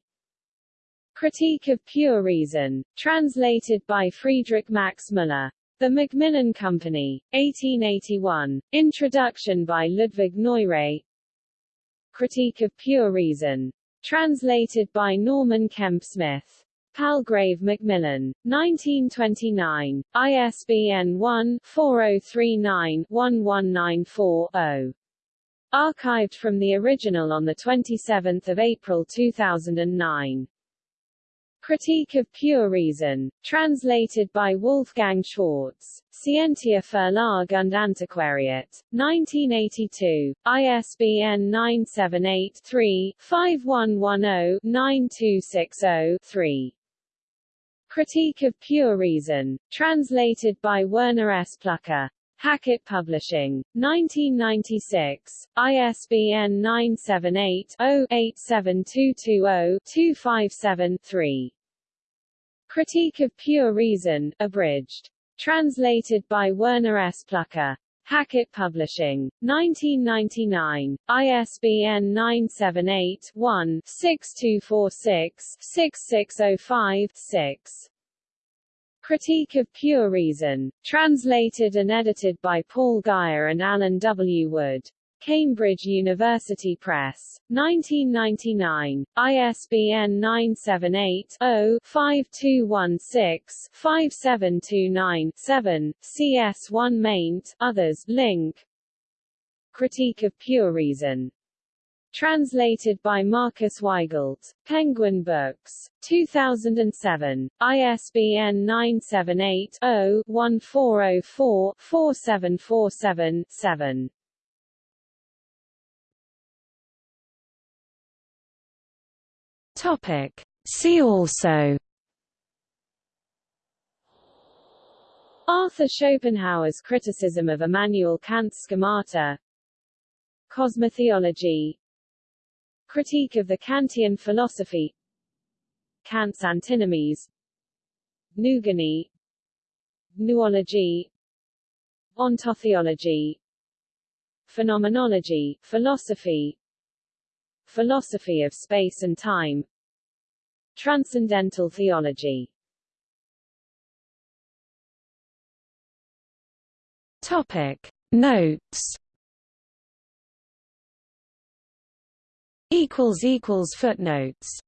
Speaker 2: Critique of Pure Reason, translated by Friedrich Max Müller. The Macmillan Company, 1881. Introduction by Ludwig Noiré. Critique of Pure Reason, translated by Norman Kemp Smith. Palgrave Macmillan, 1929, ISBN 1-4039-1194-0. Archived from the original on 27 April 2009. Critique of Pure Reason, translated by Wolfgang Schwarz, Scientia Verlag und Antiquariat, 1982, ISBN 978-3-5110-9260-3. Critique of Pure Reason, translated by Werner S. Pluhar. Hackett Publishing, 1996, ISBN 978-0-87220-257-3. Critique of Pure Reason, abridged. Translated by Werner S. Pluhar. Hackett Publishing, 1999, ISBN 978-1-6246-6605-6. Critique of Pure Reason, translated and edited by Paul Guyer and Alan W. Wood. Cambridge University Press, 1999, ISBN 978-0-5216-5729-7, CS1 maint, others, link. Critique of Pure Reason, Translated by Marcus Weigelt. Penguin Books. 2007. ISBN 978-0-1404-4747-7.
Speaker 1: Topic. See also
Speaker 2: Arthur Schopenhauer's criticism of Immanuel Kant's schemata Cosmotheology Critique of the Kantian philosophy Kant's antinomies Noogony Noology Ontotheology Phenomenology, philosophy Philosophy of space and time Transcendental theology.
Speaker 1: Topic. Notes. Equals equals footnotes